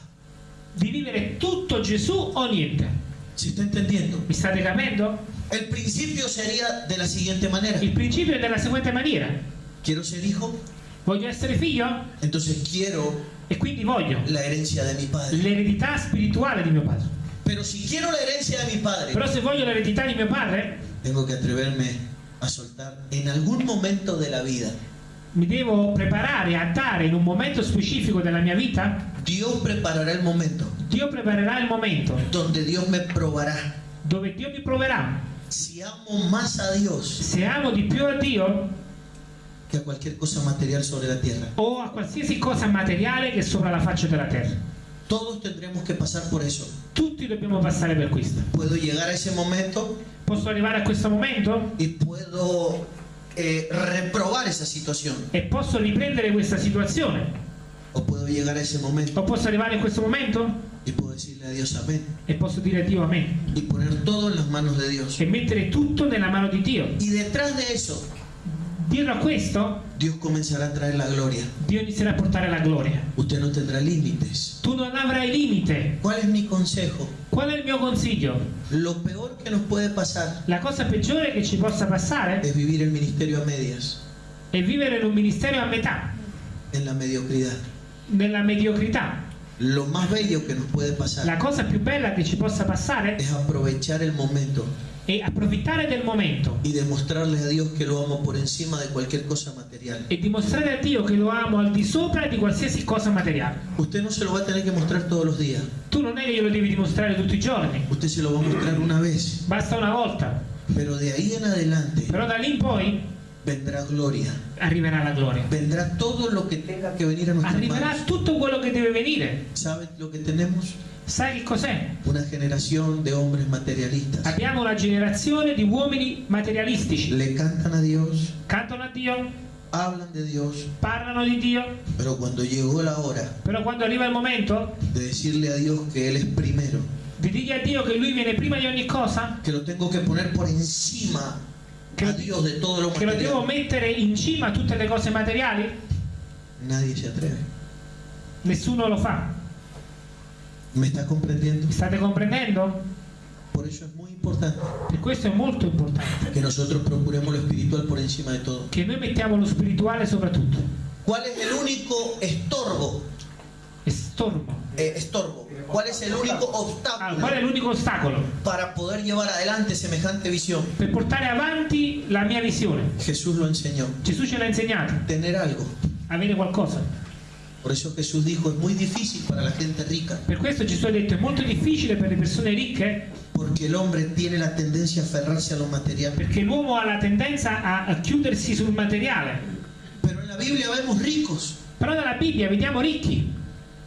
di vivere tutto Gesù o niente. ¿Se está entendiendo? Mi state capendo? El principio sería de la siguiente manera. Il principio è della seguente maniera. Quiero ser hijo, Voglio essere figlio entonces quiero e quindi voglio la herencia de mi padre. l'eredità spirituale di mio padre. Pero si quiero la herencia de mi padre, Però se voglio l'eredità di mio padre, tengo que atreverme a soltar en algún momento de la vida. mi devo preparare a dare in un momento specifico della mia vita. Dios preparará el momento Dio preparerà il momento donde Dios me probará. dove Dio mi proverà. Si amo más a Dios Se amo di più a Dio que a cualquier cosa material sobre la tierra. o a qualsiasi cosa materiale che è sopra la faccia della terra. Todos tendremos que pasar por eso. Tutti dobbiamo passare per questo. Puedo llegar a ese momento Posso arrivare a questo momento y puedo eh, reprobar esa situación. e posso riprendere questa situazione. O puedo llegar a ese momento O posso arrivare in questo momento y puedo decirle a Dios amén. e posso dire a Dio amen. Y poner todo en las manos de Dios. E mettere tutto nella mano di Dio. Y detrás de eso, Dietro a questo, Dios comenzará a traer la gloria. Dio inizierà a portare la gloria. Usted no tendrá límites. Tu non avrai limite. ¿Cuál es mi consejo? Qual è il mio consiglio? Lo peor que nos puede pasar La cosa peggiore che ci possa passare es vivir el ministerio a medias, è vivere in un ministero a metà, en la mediocridad. nella mediocrità. Lo más bello que nos puede pasar La cosa più bella che ci possa passare es aprovechar el momento è approfittare del momento y demostrarle a Dios que lo amo por encima de cualquier cosa material. e dimostrare a Dio che lo amo al di sopra di qualsiasi cosa materiale. Usted no se lo va a tener que mostrar todos los días. Tu non è che glielo devi dimostrare tutti i giorni, Usted se lo va a mostrar una vez. basta una volta. Pero de ahí en adelante Però da lì in poi vendrá gloria. arriverà la gloria. Vendrá todo lo que tenga que venir a nuestras Arriverà manos. tutto quello che deve venire. ¿Saben lo que tenemos? Sai che cos'è? Una generación de hombres materialistas. Abbiamo una generazione di uomini materialistici. Le cantan a Dios, Cantano a Dio, hablan de Dios, parlano di Dio, pero cuando llegó la hora però quando arriva il momento de decirle a Dios que Él es primero, di dirgli a Dio che Lui viene prima di ogni cosa, que lo tengo que poner por encima Que a Dios de todo lo che lo devo mettere in cima a tutte le cose materiali, nadie se atreve. nessuno lo fa. ¿Me está comprendiendo? State comprendendo? Por eso es muy importante Per questo è molto importante que nosotros procuremos lo espiritual por encima de todo. che noi mettiamo lo spirituale sopra tutto. ¿Cuál es el único estorbo? Estorbo. Eh, estorbo. ¿Cuál es el único Ah, qual è obstáculo l'unico ostacolo para poder llevar adelante semejante visión? per portare avanti la mia visione? Jesús lo enseñó. Gesù ce l'ha insegnato, Tener algo. avere qualcosa. Por eso Jesús dijo, es muy difícil para la gente rica, Per questo Gesù ha detto è molto difficile per le persone ricche porque el hombre tiene la tendencia a aferrarse a lo material. perché l'uomo ha la tendenza a, a chiudersi sul materiale. Pero en la Biblia vemos ricos, Però nella Bibbia vediamo ricchi,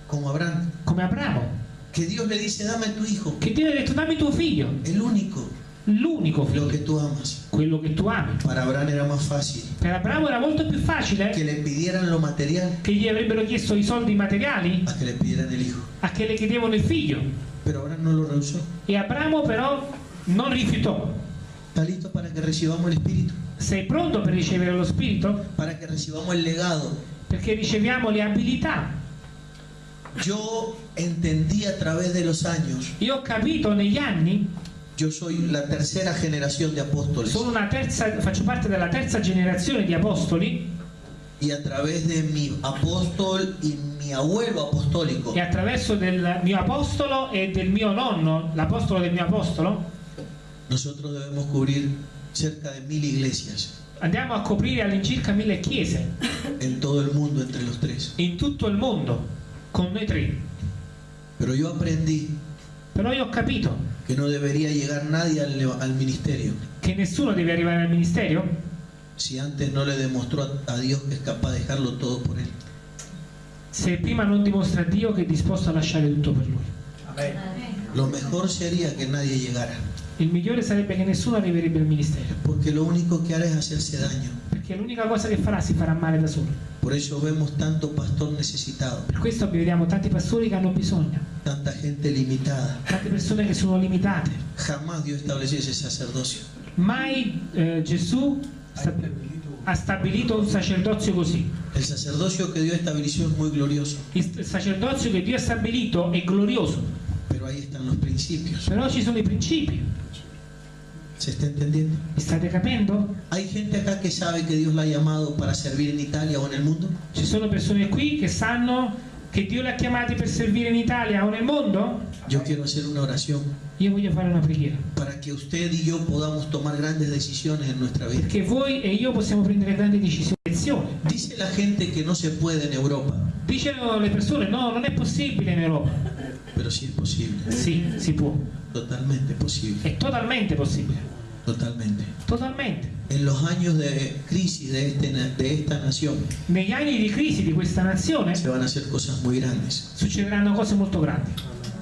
como Abraham, come Abramo, que Dios le dice, dame tu hijo, che Dio ha detto dammi tuo figlio, el único, l'unico lo figlio, que tú amas. quello che tu ami. Para Abraham era más fácil Per Abramo era molto più facile que le pidieran lo material che gli avrebbero chiesto i soldi materiali a que le pidieran el hijo. a che le chiedevano il figlio. Pero Abraham no lo rehusó. E Abramo però non rifiutò. ¿Está listo para que recibamos el Espíritu? Sei pronto per ricevere lo Spirito? Para que recibamos el legado. Perché riceviamo le abilità. Yo entendí a través de los años, Io ho capito negli anni, yo soy la tercera generación de apóstoles. sono una terza, faccio parte della terza generazione di apostoli Y a través de mi apóstol y mi abuelo apostólico, e attraverso del mio apostolo e del mio nonno, l'apostolo del mio apostolo, nosotros debemos cubrir cerca de mil iglesias andiamo a coprire all'incirca mille chiese en todo el mundo entre los tres. in tutto il mondo con noi tre. Yo aprendí Però io ho capito que no debería llegar nadie al, al ministerio che nessuno deve arrivare al ministero si antes no le demostró a, a Dios que es capaz de dejarlo todo por él. se prima non dimostra a Dio che è disposto a lasciare tutto per lui. Amén. Lo mejor sería que nadie llegara, Il migliore sarebbe che nessuno arriverebbe al ministero, porque lo único que hará es hacerse daño. perché l'unica cosa che farà si farà male da solo. Por eso vemos tanto pastor necesitado, Per questo vediamo tanti pastori che hanno bisogno, tanta gente limitada. tante persone che sono limitate. Jamás Dios estableció ese sacerdocio. Mai eh, Gesù ha stabilito un sacerdozio così. El sacerdocio que Dios estableció es muy glorioso, il sacerdozio che Dio ha stabilito è glorioso, pero ahí están los principios. però ci sono i principi. ¿Se está entendiendo? State capendo? ¿Hay gente acá que sabe que Dios la ha llamado para servir en Italia o en el mundo? Ci sono persone qui che sanno che Dio li ha chiamati per servire in Italia o nel mondo? Yo quiero hacer una oración Io voglio fare una preghiera. para que usted y yo podamos tomar grandes decisiones en nuestra vida. Perché voi e io possiamo prendere grandi decisioni. Dice la gente que no se puede en Europa, Dicono le persone, no, non è possibile in Europa. Pero sí es posible, Sì, si può. totalmente posible, È totalmente possibile. totalmente. Totalmente. En los años de crisis de, este de esta nación Negli anni di crisi di questa nazione se van a hacer cosas muy grandes. succederanno cose molto grandi.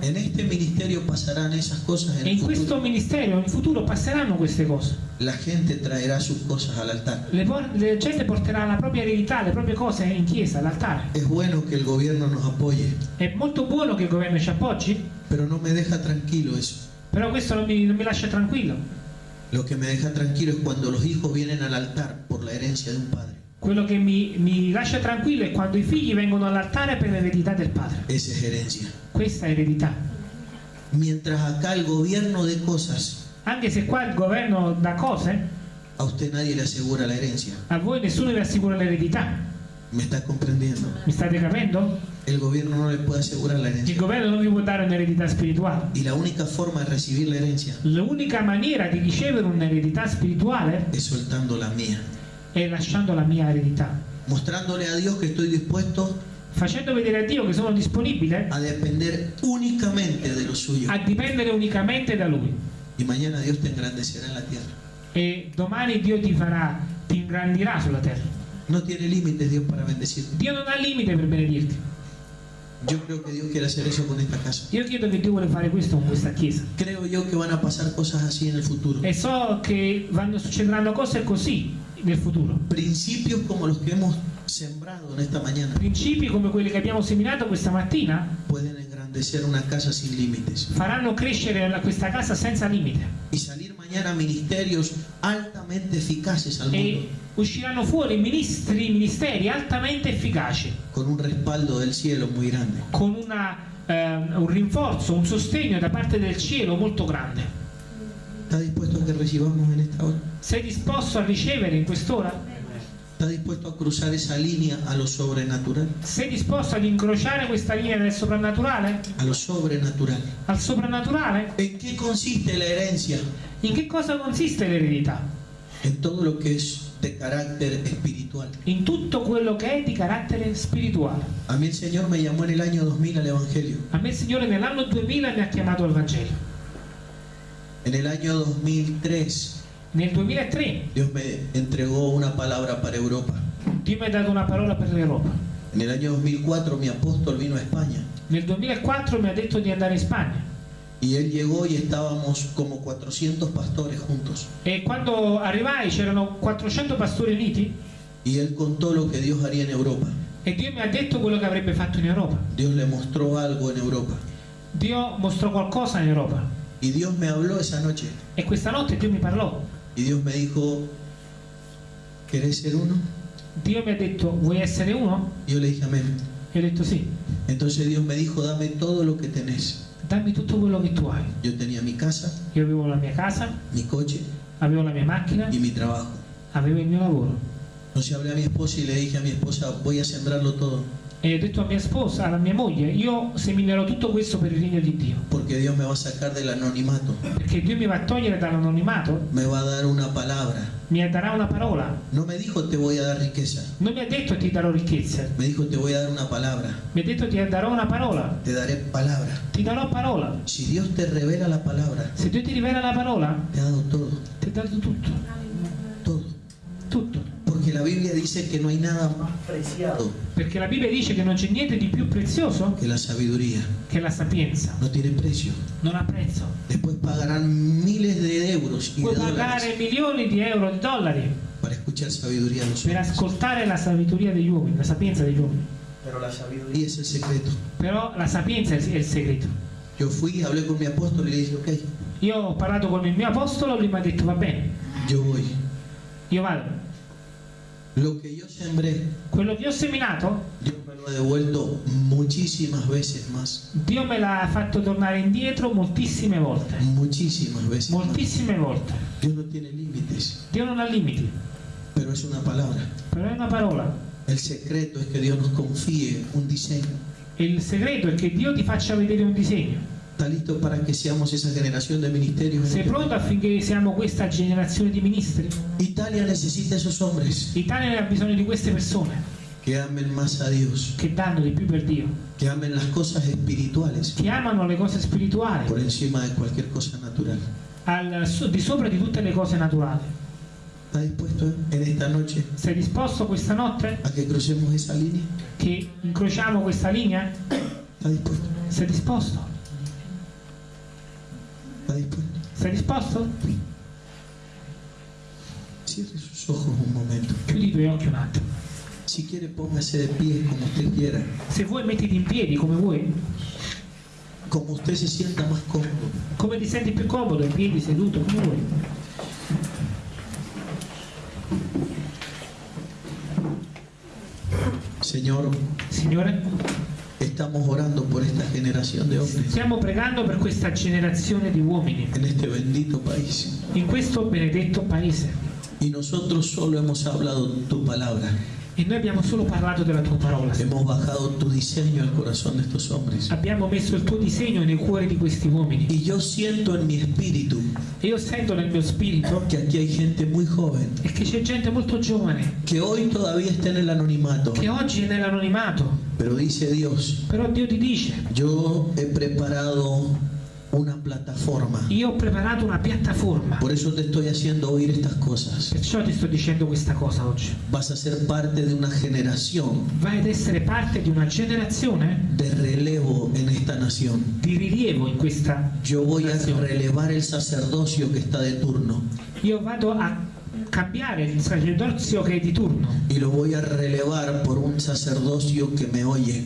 En ministerio pasarán esas cosas en el in questo futuro. ministero, in futuro, passeranno queste cose. La gente traerá sus cosas al altar. Le por- la gente porterà la propria eredità, le proprie cose in chiesa, all'altare. Es bueno que el gobierno nos apoye, È molto buono che il governo ci appoggi, pero no me deja tranquilo eso. però questo non mi, non mi lascia tranquillo. Lo que me deja tranquilo es cuando los hijos vienen al altar por la herencia de un padre. Quello che mi, mi lascia tranquillo è quando i figli vengono all'altare per l'eredità del padre. Esa es herencia. Questa è eredità. Mientras acá el gobierno de cosas, Anche se qua il governo dà cose, a usted nadie le asegura la herencia. a voi nessuno vi assicura l'eredità. ¿Me está comprendiendo? Mi state capendo? El gobierno no le puede asegurar la Il herencia. governo non vi può dare un'eredità spirituale. Y la única forma de recibir la herencia L'unica maniera di ricevere un'eredità spirituale es soltando la mía. È lasciando la mia eredità. Mostrándole a Dios que estoy dispuesto Facendo vedere a Dio che sono disponibile a depender únicamente de lo suyo. a dipendere unicamente da Lui. Y mañana Dios te engrandecerá en la tierra. E domani Dio ti farà, ti ingrandirà sulla terra. No tiene límites Dios para bendecirte. Dio non ha limite per benedirti. Yo creo que Dios quiere hacer eso con esta casa. Io credo che Dio vuole fare questo con questa chiesa. Creo yo que van a pasar cosas así en el futuro. E so che vanno, succederanno cose così nel futuro. Principios como los que hemos sembrado en esta mañana Principi come quelli che abbiamo seminato questa mattina pueden engrandecer una casa sin límites. faranno crescere questa casa senza limite. Y salir mañana ministerios altamente eficaces al E mundo usciranno fuori ministri, ministeri altamente efficaci, con un respaldo del cielo muy grande. con una, ehm, un rinforzo, un sostegno da parte del cielo molto grande. ¿Está dispuesto a que recibamos en esta hora? Sei disposto a ricevere in quest'ora? ¿Está dispuesto a cruzar esa línea a lo sobrenatural? Sei disposto ad incrociare questa linea del soprannaturale? A lo sobrenatural. Al soprannaturale? ¿En qué consiste la herencia? In che cosa consiste l'eredità? En todo lo que es de carácter espiritual. In tutto quello che è di carattere spirituale. A mí el Señor me llamó en el año 2000 al Evangelio. A me il Signore nell'anno 2000 mi ha chiamato al Vangelo. En el año 2003 Nel 2003 Dios me entregó una palabra para Europa. Dio mi ha dato una parola per l'Europa. En el año 2004 mi apóstol vino a España Nel 2004 mi ha detto di andare in Spagna. y él llegó y estábamos como 400 pastores juntos. E quando arrivai c'erano 400 pastori uniti Y él contó lo que Dios haría en Europa. e Dio mi ha detto quello che avrebbe fatto in Europa. Dios le mostró algo en Europa. Dio mostrò qualcosa in Europa. Y Dios me habló esa noche. E questa notte Dio mi parlò. Y Dios me dijo, ¿querés ser uno? Dio mi ha detto vuoi essere uno? Yo le dije, amén. E ho detto sì. Entonces Dios me dijo, dame todo lo que tenés. Dammi tutto quello che tu hai. Yo tenía mi casa, Io avevo la mia casa, mi coche avevo la mia macchina, y mi trabajo. avevo il mio lavoro. Entonces hablé a mi esposa y le dije a mi esposa, voy a sembrarlo todo, E ho detto a mia sposa, alla mia moglie, io seminerò tutto questo per il regno di Dio. porque Dios me va a sacar del anonimato, Perché Dio mi va a togliere dall'anonimato, me va a dar una palabra. mi darà una parola. No me dijo te voy a dar riqueza, Non mi ha detto ti darò ricchezze, me dijo te voy a dar una palabra, mi ha detto ti darò una parola. te daré palabra. Ti darò parola. Si Dios te revela la palabra, Se Dio ti rivela la parola, te ha dado todo, ti ha dato tutto. Porque la Biblia dice que no hay nada más preciado Perché la Bibbia dice che non c'è niente di più prezioso que la sabiduría. che la sapienza. No tiene precio. Non ha prezzo. Después pagarán miles de euros y de Puoi dólares pagare milioni di euro, di dollari para escuchar sabiduría de los per hombres. ascoltare la sabiduria degli uomini, la sapienza degli uomini. Pero la Y sabiduría es el secreto. Però la sapienza è il- è il segreto. Yo fui, hablé con mi apóstol y le dije, ok, Io ho parlato con il mio apostolo, lui mi ha detto va bene, yo voy. io vado. Lo que yo sembré, Quello che ho seminato, Dios me lo ha devuelto muchísimas veces más. Dio me l'ha fatto tornare indietro moltissime volte. Muchísimas veces más. Moltissime volte. Dios no tiene límites, Dio non ha limiti, pero es una palabra. però è una parola. El secreto es que Dios nos confíe un diseño. Il segreto è che Dio ti faccia vedere un disegno. ¿Está listo para que seamos esa generación de ministerios? Sei pronto affinché siamo questa generazione di ministri? Italia necesita esos hombres L'Italia ha bisogno di queste persone que amen más a Dios, che danno di più per Dio, que amen las cosas espirituales che amano le cose spirituali por encima de cualquier cosa natural. al, di sopra di tutte le cose naturali. ¿Está dispuesto eh, en esta noche Sei disposto questa notte a que crucemos esa línea? che incrociamo questa linea? ¿Está dispuesto? Sei disposto? Sei disposto? Cierre sus ojos un momento. Chiudi i tuoi occhi un attimo. Si quiere, póngase de pie como usted quiera, Se vuoi mettiti in piedi come vuoi, como usted se sienta más cómodo. come ti senti più comodo, in piedi, seduto, come vuoi. Señor, Signore, estamos orando por esta generación de hombres stiamo pregando per questa generazione di uomini en este bendito país. in questo benedetto paese. Y nosotros solo hemos hablado tu palabra. E noi abbiamo solo parlato della tua parola. Hemos bajado tu diseño al corazón de estos hombres. Abbiamo messo il tuo disegno nei cuori di questi uomini. Y yo siento en mi espíritu E io sento nel mio spirito que aquí hay gente muy joven e che c'è gente molto giovane que hoy todavía está en el anonimato. che oggi è nell'anonimato. Pero dice Dios, Però Dio ti dice, yo he preparado una plataforma. io ho preparato una piattaforma. Por eso te estoy haciendo oír estas cosas. Perciò ti sto dicendo questa cosa oggi. Vas a ser parte de una generación Vai ad essere parte di una generazione de relevo en esta nación. di rilievo in questa Yo voy a nazione. relevar el sacerdocio que está de turno Io vado a cambiare il sacerdozio che è di turno y lo voy a relevar por un sacerdocio que me oye,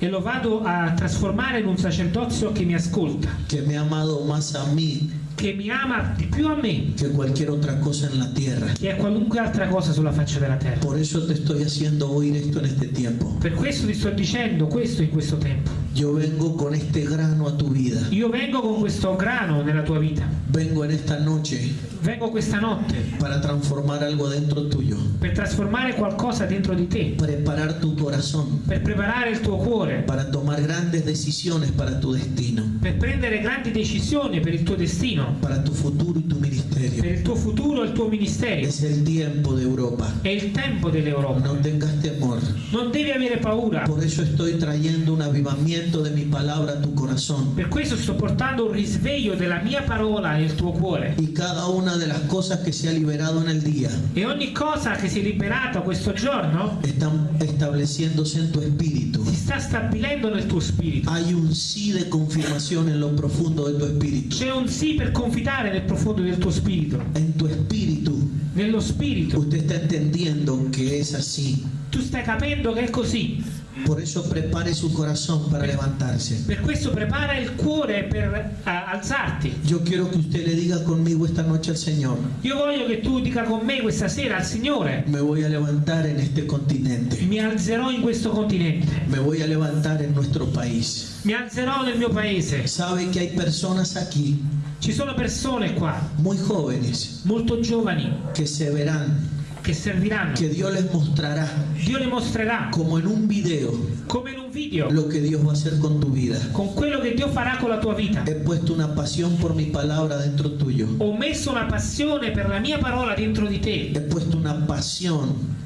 e lo vado a trasformare in un sacerdozio che mi ascolta, que me ha amado más a mí che mi ama di più a me que cualquier otra cosa en la tierra. che a qualunque altra cosa sulla faccia della terra. Por eso te estoy haciendo oír esto en este tiempo. Per questo ti sto dicendo questo in questo tempo. Yo vengo con este grano a tu vida. Io vengo con questo grano nella tua vita, Vengo en esta noche vengo questa notte para transformar algo dentro tuyo. per trasformare qualcosa dentro di te, Preparar tu corazón per preparare il tuo cuore, para tomar grandes decisiones para tu destino, per prendere grandi decisioni per il tuo destino, para tu futuro y tu per ministerio. il tuo futuro e il tuo ministero. Es el tiempo de Europa. È il tempo dell'Europa. No tengas temor. Non devi avere paura. Por eso estoy trayendo un avivamiento de mi palabra a tu corazón. Per questo sto portando un risveglio della mia parola nel tuo cuore. Y cada una de las cosas que se ha liberado en el día E ogni cosa che si è liberata questo giorno están estableciéndose en tu espíritu. si sta stabilendo nel tuo spirito. Hay un sí de confirmación en lo profundo de tu espíritu. C'è un sì per confidare nel profondo del tuo spirito. En tu espíritu Nello spirito. usted está entendiendo que es así. Tu stai capendo che è così. Por eso prepare su corazón para levantarse. Per questo prepara il cuore per eh, alzarti. Yo quiero que usted le diga conmigo esta noche al Señor, Io voglio che tu dica con me questa sera al Signore, me voy a levantar en este continente, mi alzerò in questo continente, me voy a levantar en nuestro país. mi alzerò nel mio paese. Sabe que hay personas aquí, Ci sono persone qua, muy jóvenes, molto giovani, que se verán, che serviranno. que Dios les mostrará, Dio le mostrerà, como en un video, come in un video, lo que Dios va a hacer con tu vida. con quello che Dio farà con la tua vita. He puesto una pasión por mi palabra dentro tuyo. Ho messo una passione per la mia parola dentro di te. He puesto una pasión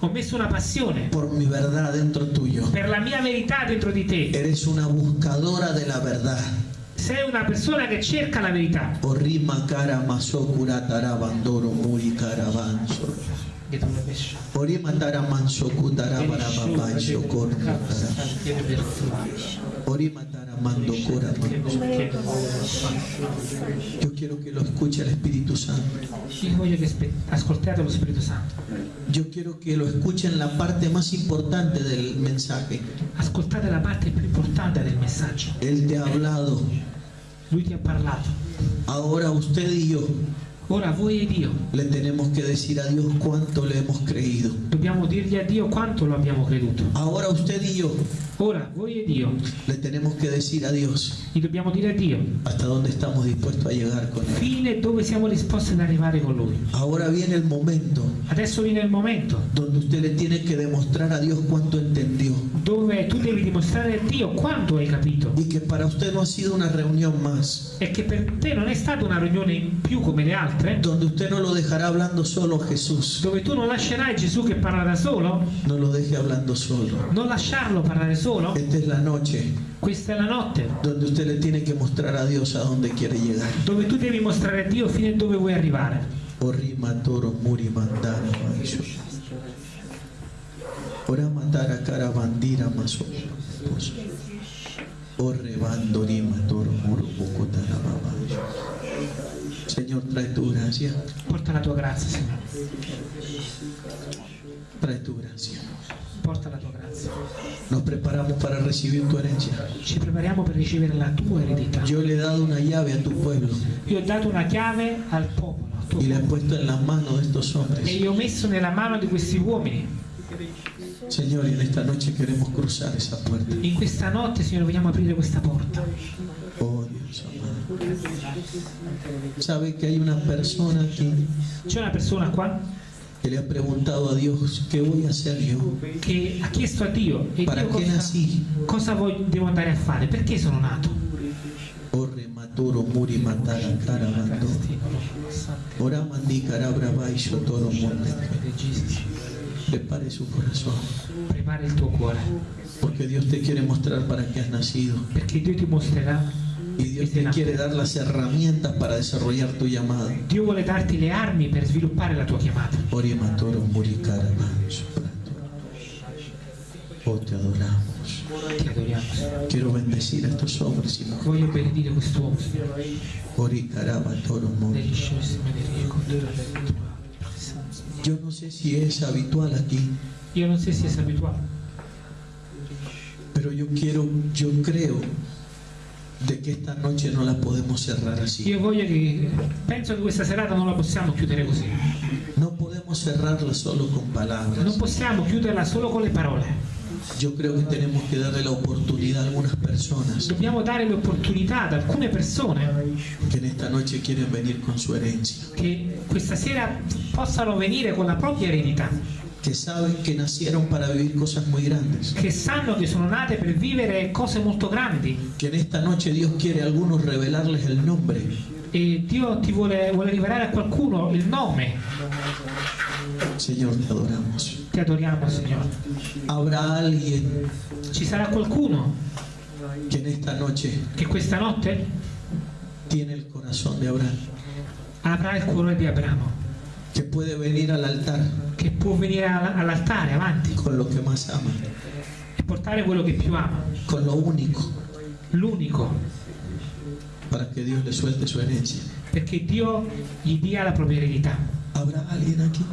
Ho messo una passione por mi verdad dentro tuyo. per la mia verità dentro di te. Eres una buscadora de la verdad. Sei una persona che cerca la verità. Orima cara masokura tarabandoro muri caravanzo. Orima taramanso kutara barababanso korno tara. Orima taramando cora Yo quiero que lo escuche el Espíritu Santo. Yo quiero que lo escuchen la parte más importante del mensaje. Ascoltate la parte più importante del messaggio. Él te ha hablado. Lui ti ha parlato. Ahora usted y yo Ora voi e Dio le tenemos que decir a Dios cuánto le hemos creído. dobbiamo dirgli a Dio quanto lo abbiamo creduto. Ahora usted y yo Ora voi e Dio le tenemos que decir a Dios gli dobbiamo dire a Dio hasta dónde estamos dispuestos a llegar con Él. fine dove siamo disposti ad arrivare con Lui. Ahora viene el momento. Adesso viene il momento. Donde usted le tiene que demostrar a Dios cuánto entendió. Dove tu devi dimostrare a Dio quanto hai capito. Y que para usted no ha sido una reunión más, e che per te non è stata una riunione in più come le altre, donde usted no lo dejará hablando solo Jesús, dove tu non lascerai Gesù che parla da solo, no lo deje hablando solo. non lasciarlo parlare solo. Esta es la noche Questa è la notte donde usted le tiene que mostrar a Dios a dónde quiere llegar. dove tu devi mostrare a Dio fino a dove vuoi arrivare. Orima toro muri mandara maisho. Ora matara cara bandira maso. Orre bandorima toro muro bocotara. Señor, trae tu gracia, Porta la tua grazia, Signore. Trae tu gracia. Porta la tua grazia. Nos preparamos para recibir tu herencia. Ci prepariamo per ricevere la tua eredità. Yo le he dado una llave a tu pueblo Io ho dato una chiave al popolo al tuo y la he popolo, puesto en las manos de estos e hombres. io ho messo nella mano di questi uomini. Señor, en esta noche queremos cruzar esa puerta. In questa notte, Signore, vogliamo aprire questa porta. Oh Dios amado. ¿Sabe que hay una persona aquí C'è una persona qua que le ha preguntado a Dios, ¿qué voy a hacer yo? che ha chiesto a Dio, e ¿Para Dio qué cosa, nací? cosa voglio- devo andare a fare? Perché sono nato? Orre maturo muri matara cara mando. Ora mandi carabra baixo toro monte. Prepare su corazón. Prepara il tuo cuore, Porque Dios te quiere mostrar para qué has nacido. perché Dio ti mostrerà. Y Dios te quiere dar las herramientas para desarrollar tu llamado. Dio vuole darti le armi per sviluppare la tua chiamata. Matoro muri cara baixo. Oh, te adoramos. Ti adoriamo, Signore. Quiero bendecir a estos hombres y mujeres. Voglio benedire quest'uomo, Signore. Ori caraba toro tua. Yo no sé si es habitual aquí, Io non so se sei abituato, pero yo quiero, yo creo de que esta noche no la podemos cerrar así. io voglio che penso che questa serata non la possiamo chiudere così. No podemos cerrarla solo con Non palabras. possiamo chiuderla solo con le parole. Yo creo que tenemos que darle la oportunidad a algunas personas Dobbiamo dare l'opportunità ad alcune persone que en esta noche quieren venir con su herencia, che questa sera possano venire con la propria eredità, que saben que nacieron para vivir cosas muy grandes, che sanno che sono nate per vivere cose molto grandi que en esta noche Dios quiere a algunos revelarles el nombre, e Dio ti vuole, vuole rivelare a qualcuno il nome. Señor, te adoramos. Ti adoriamo, Signore. Habrá alguien Ci sarà qualcuno que en esta noche che questa notte tiene el corazón de Abraham, avrà il cuore di Abramo, que puede venir al altar che può venire all- all'altare avanti con lo que más ama, e portare quello che più ama, con lo único, l'unico, para que Dios le suelte su herencia. perché Dio gli dia la propria eredità. ¿Habrá alguien aquí?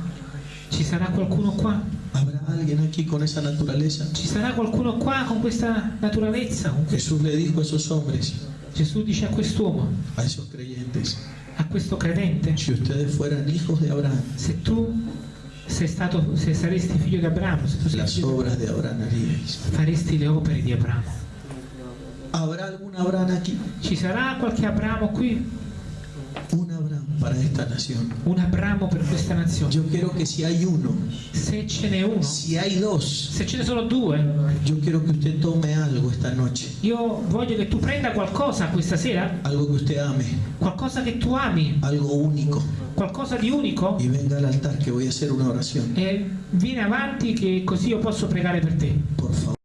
Ci sarà qualcuno qua? ¿Habrá alguien aquí con esa naturaleza? Ci sarà qualcuno qua con questa naturalezza? Jesús le dijo a esos hombres, Gesù dice a quest'uomo, a esos creyentes, a questo credente, si ustedes fueran hijos de Abraham, se tu sei stato, se saresti figlio di Abramo, se tu sei las di- obras Abraham haríais. faresti le opere di Abramo. ¿Habrá algún Abraham aquí? Ci sarà qualche Abramo qui? Para esta nación. Un Abramo per questa nazione? Yo quiero que si hay uno, Se ce n'è uno, si hay dos, se ce ne sono due, yo quiero que usted tome algo esta noche, io voglio che tu prenda qualcosa questa sera, algo que usted ame, qualcosa che tu ami, algo único, qualcosa di unico y venga al altar que voy a hacer una oración. e vieni avanti che così io posso pregare per te. Por favor.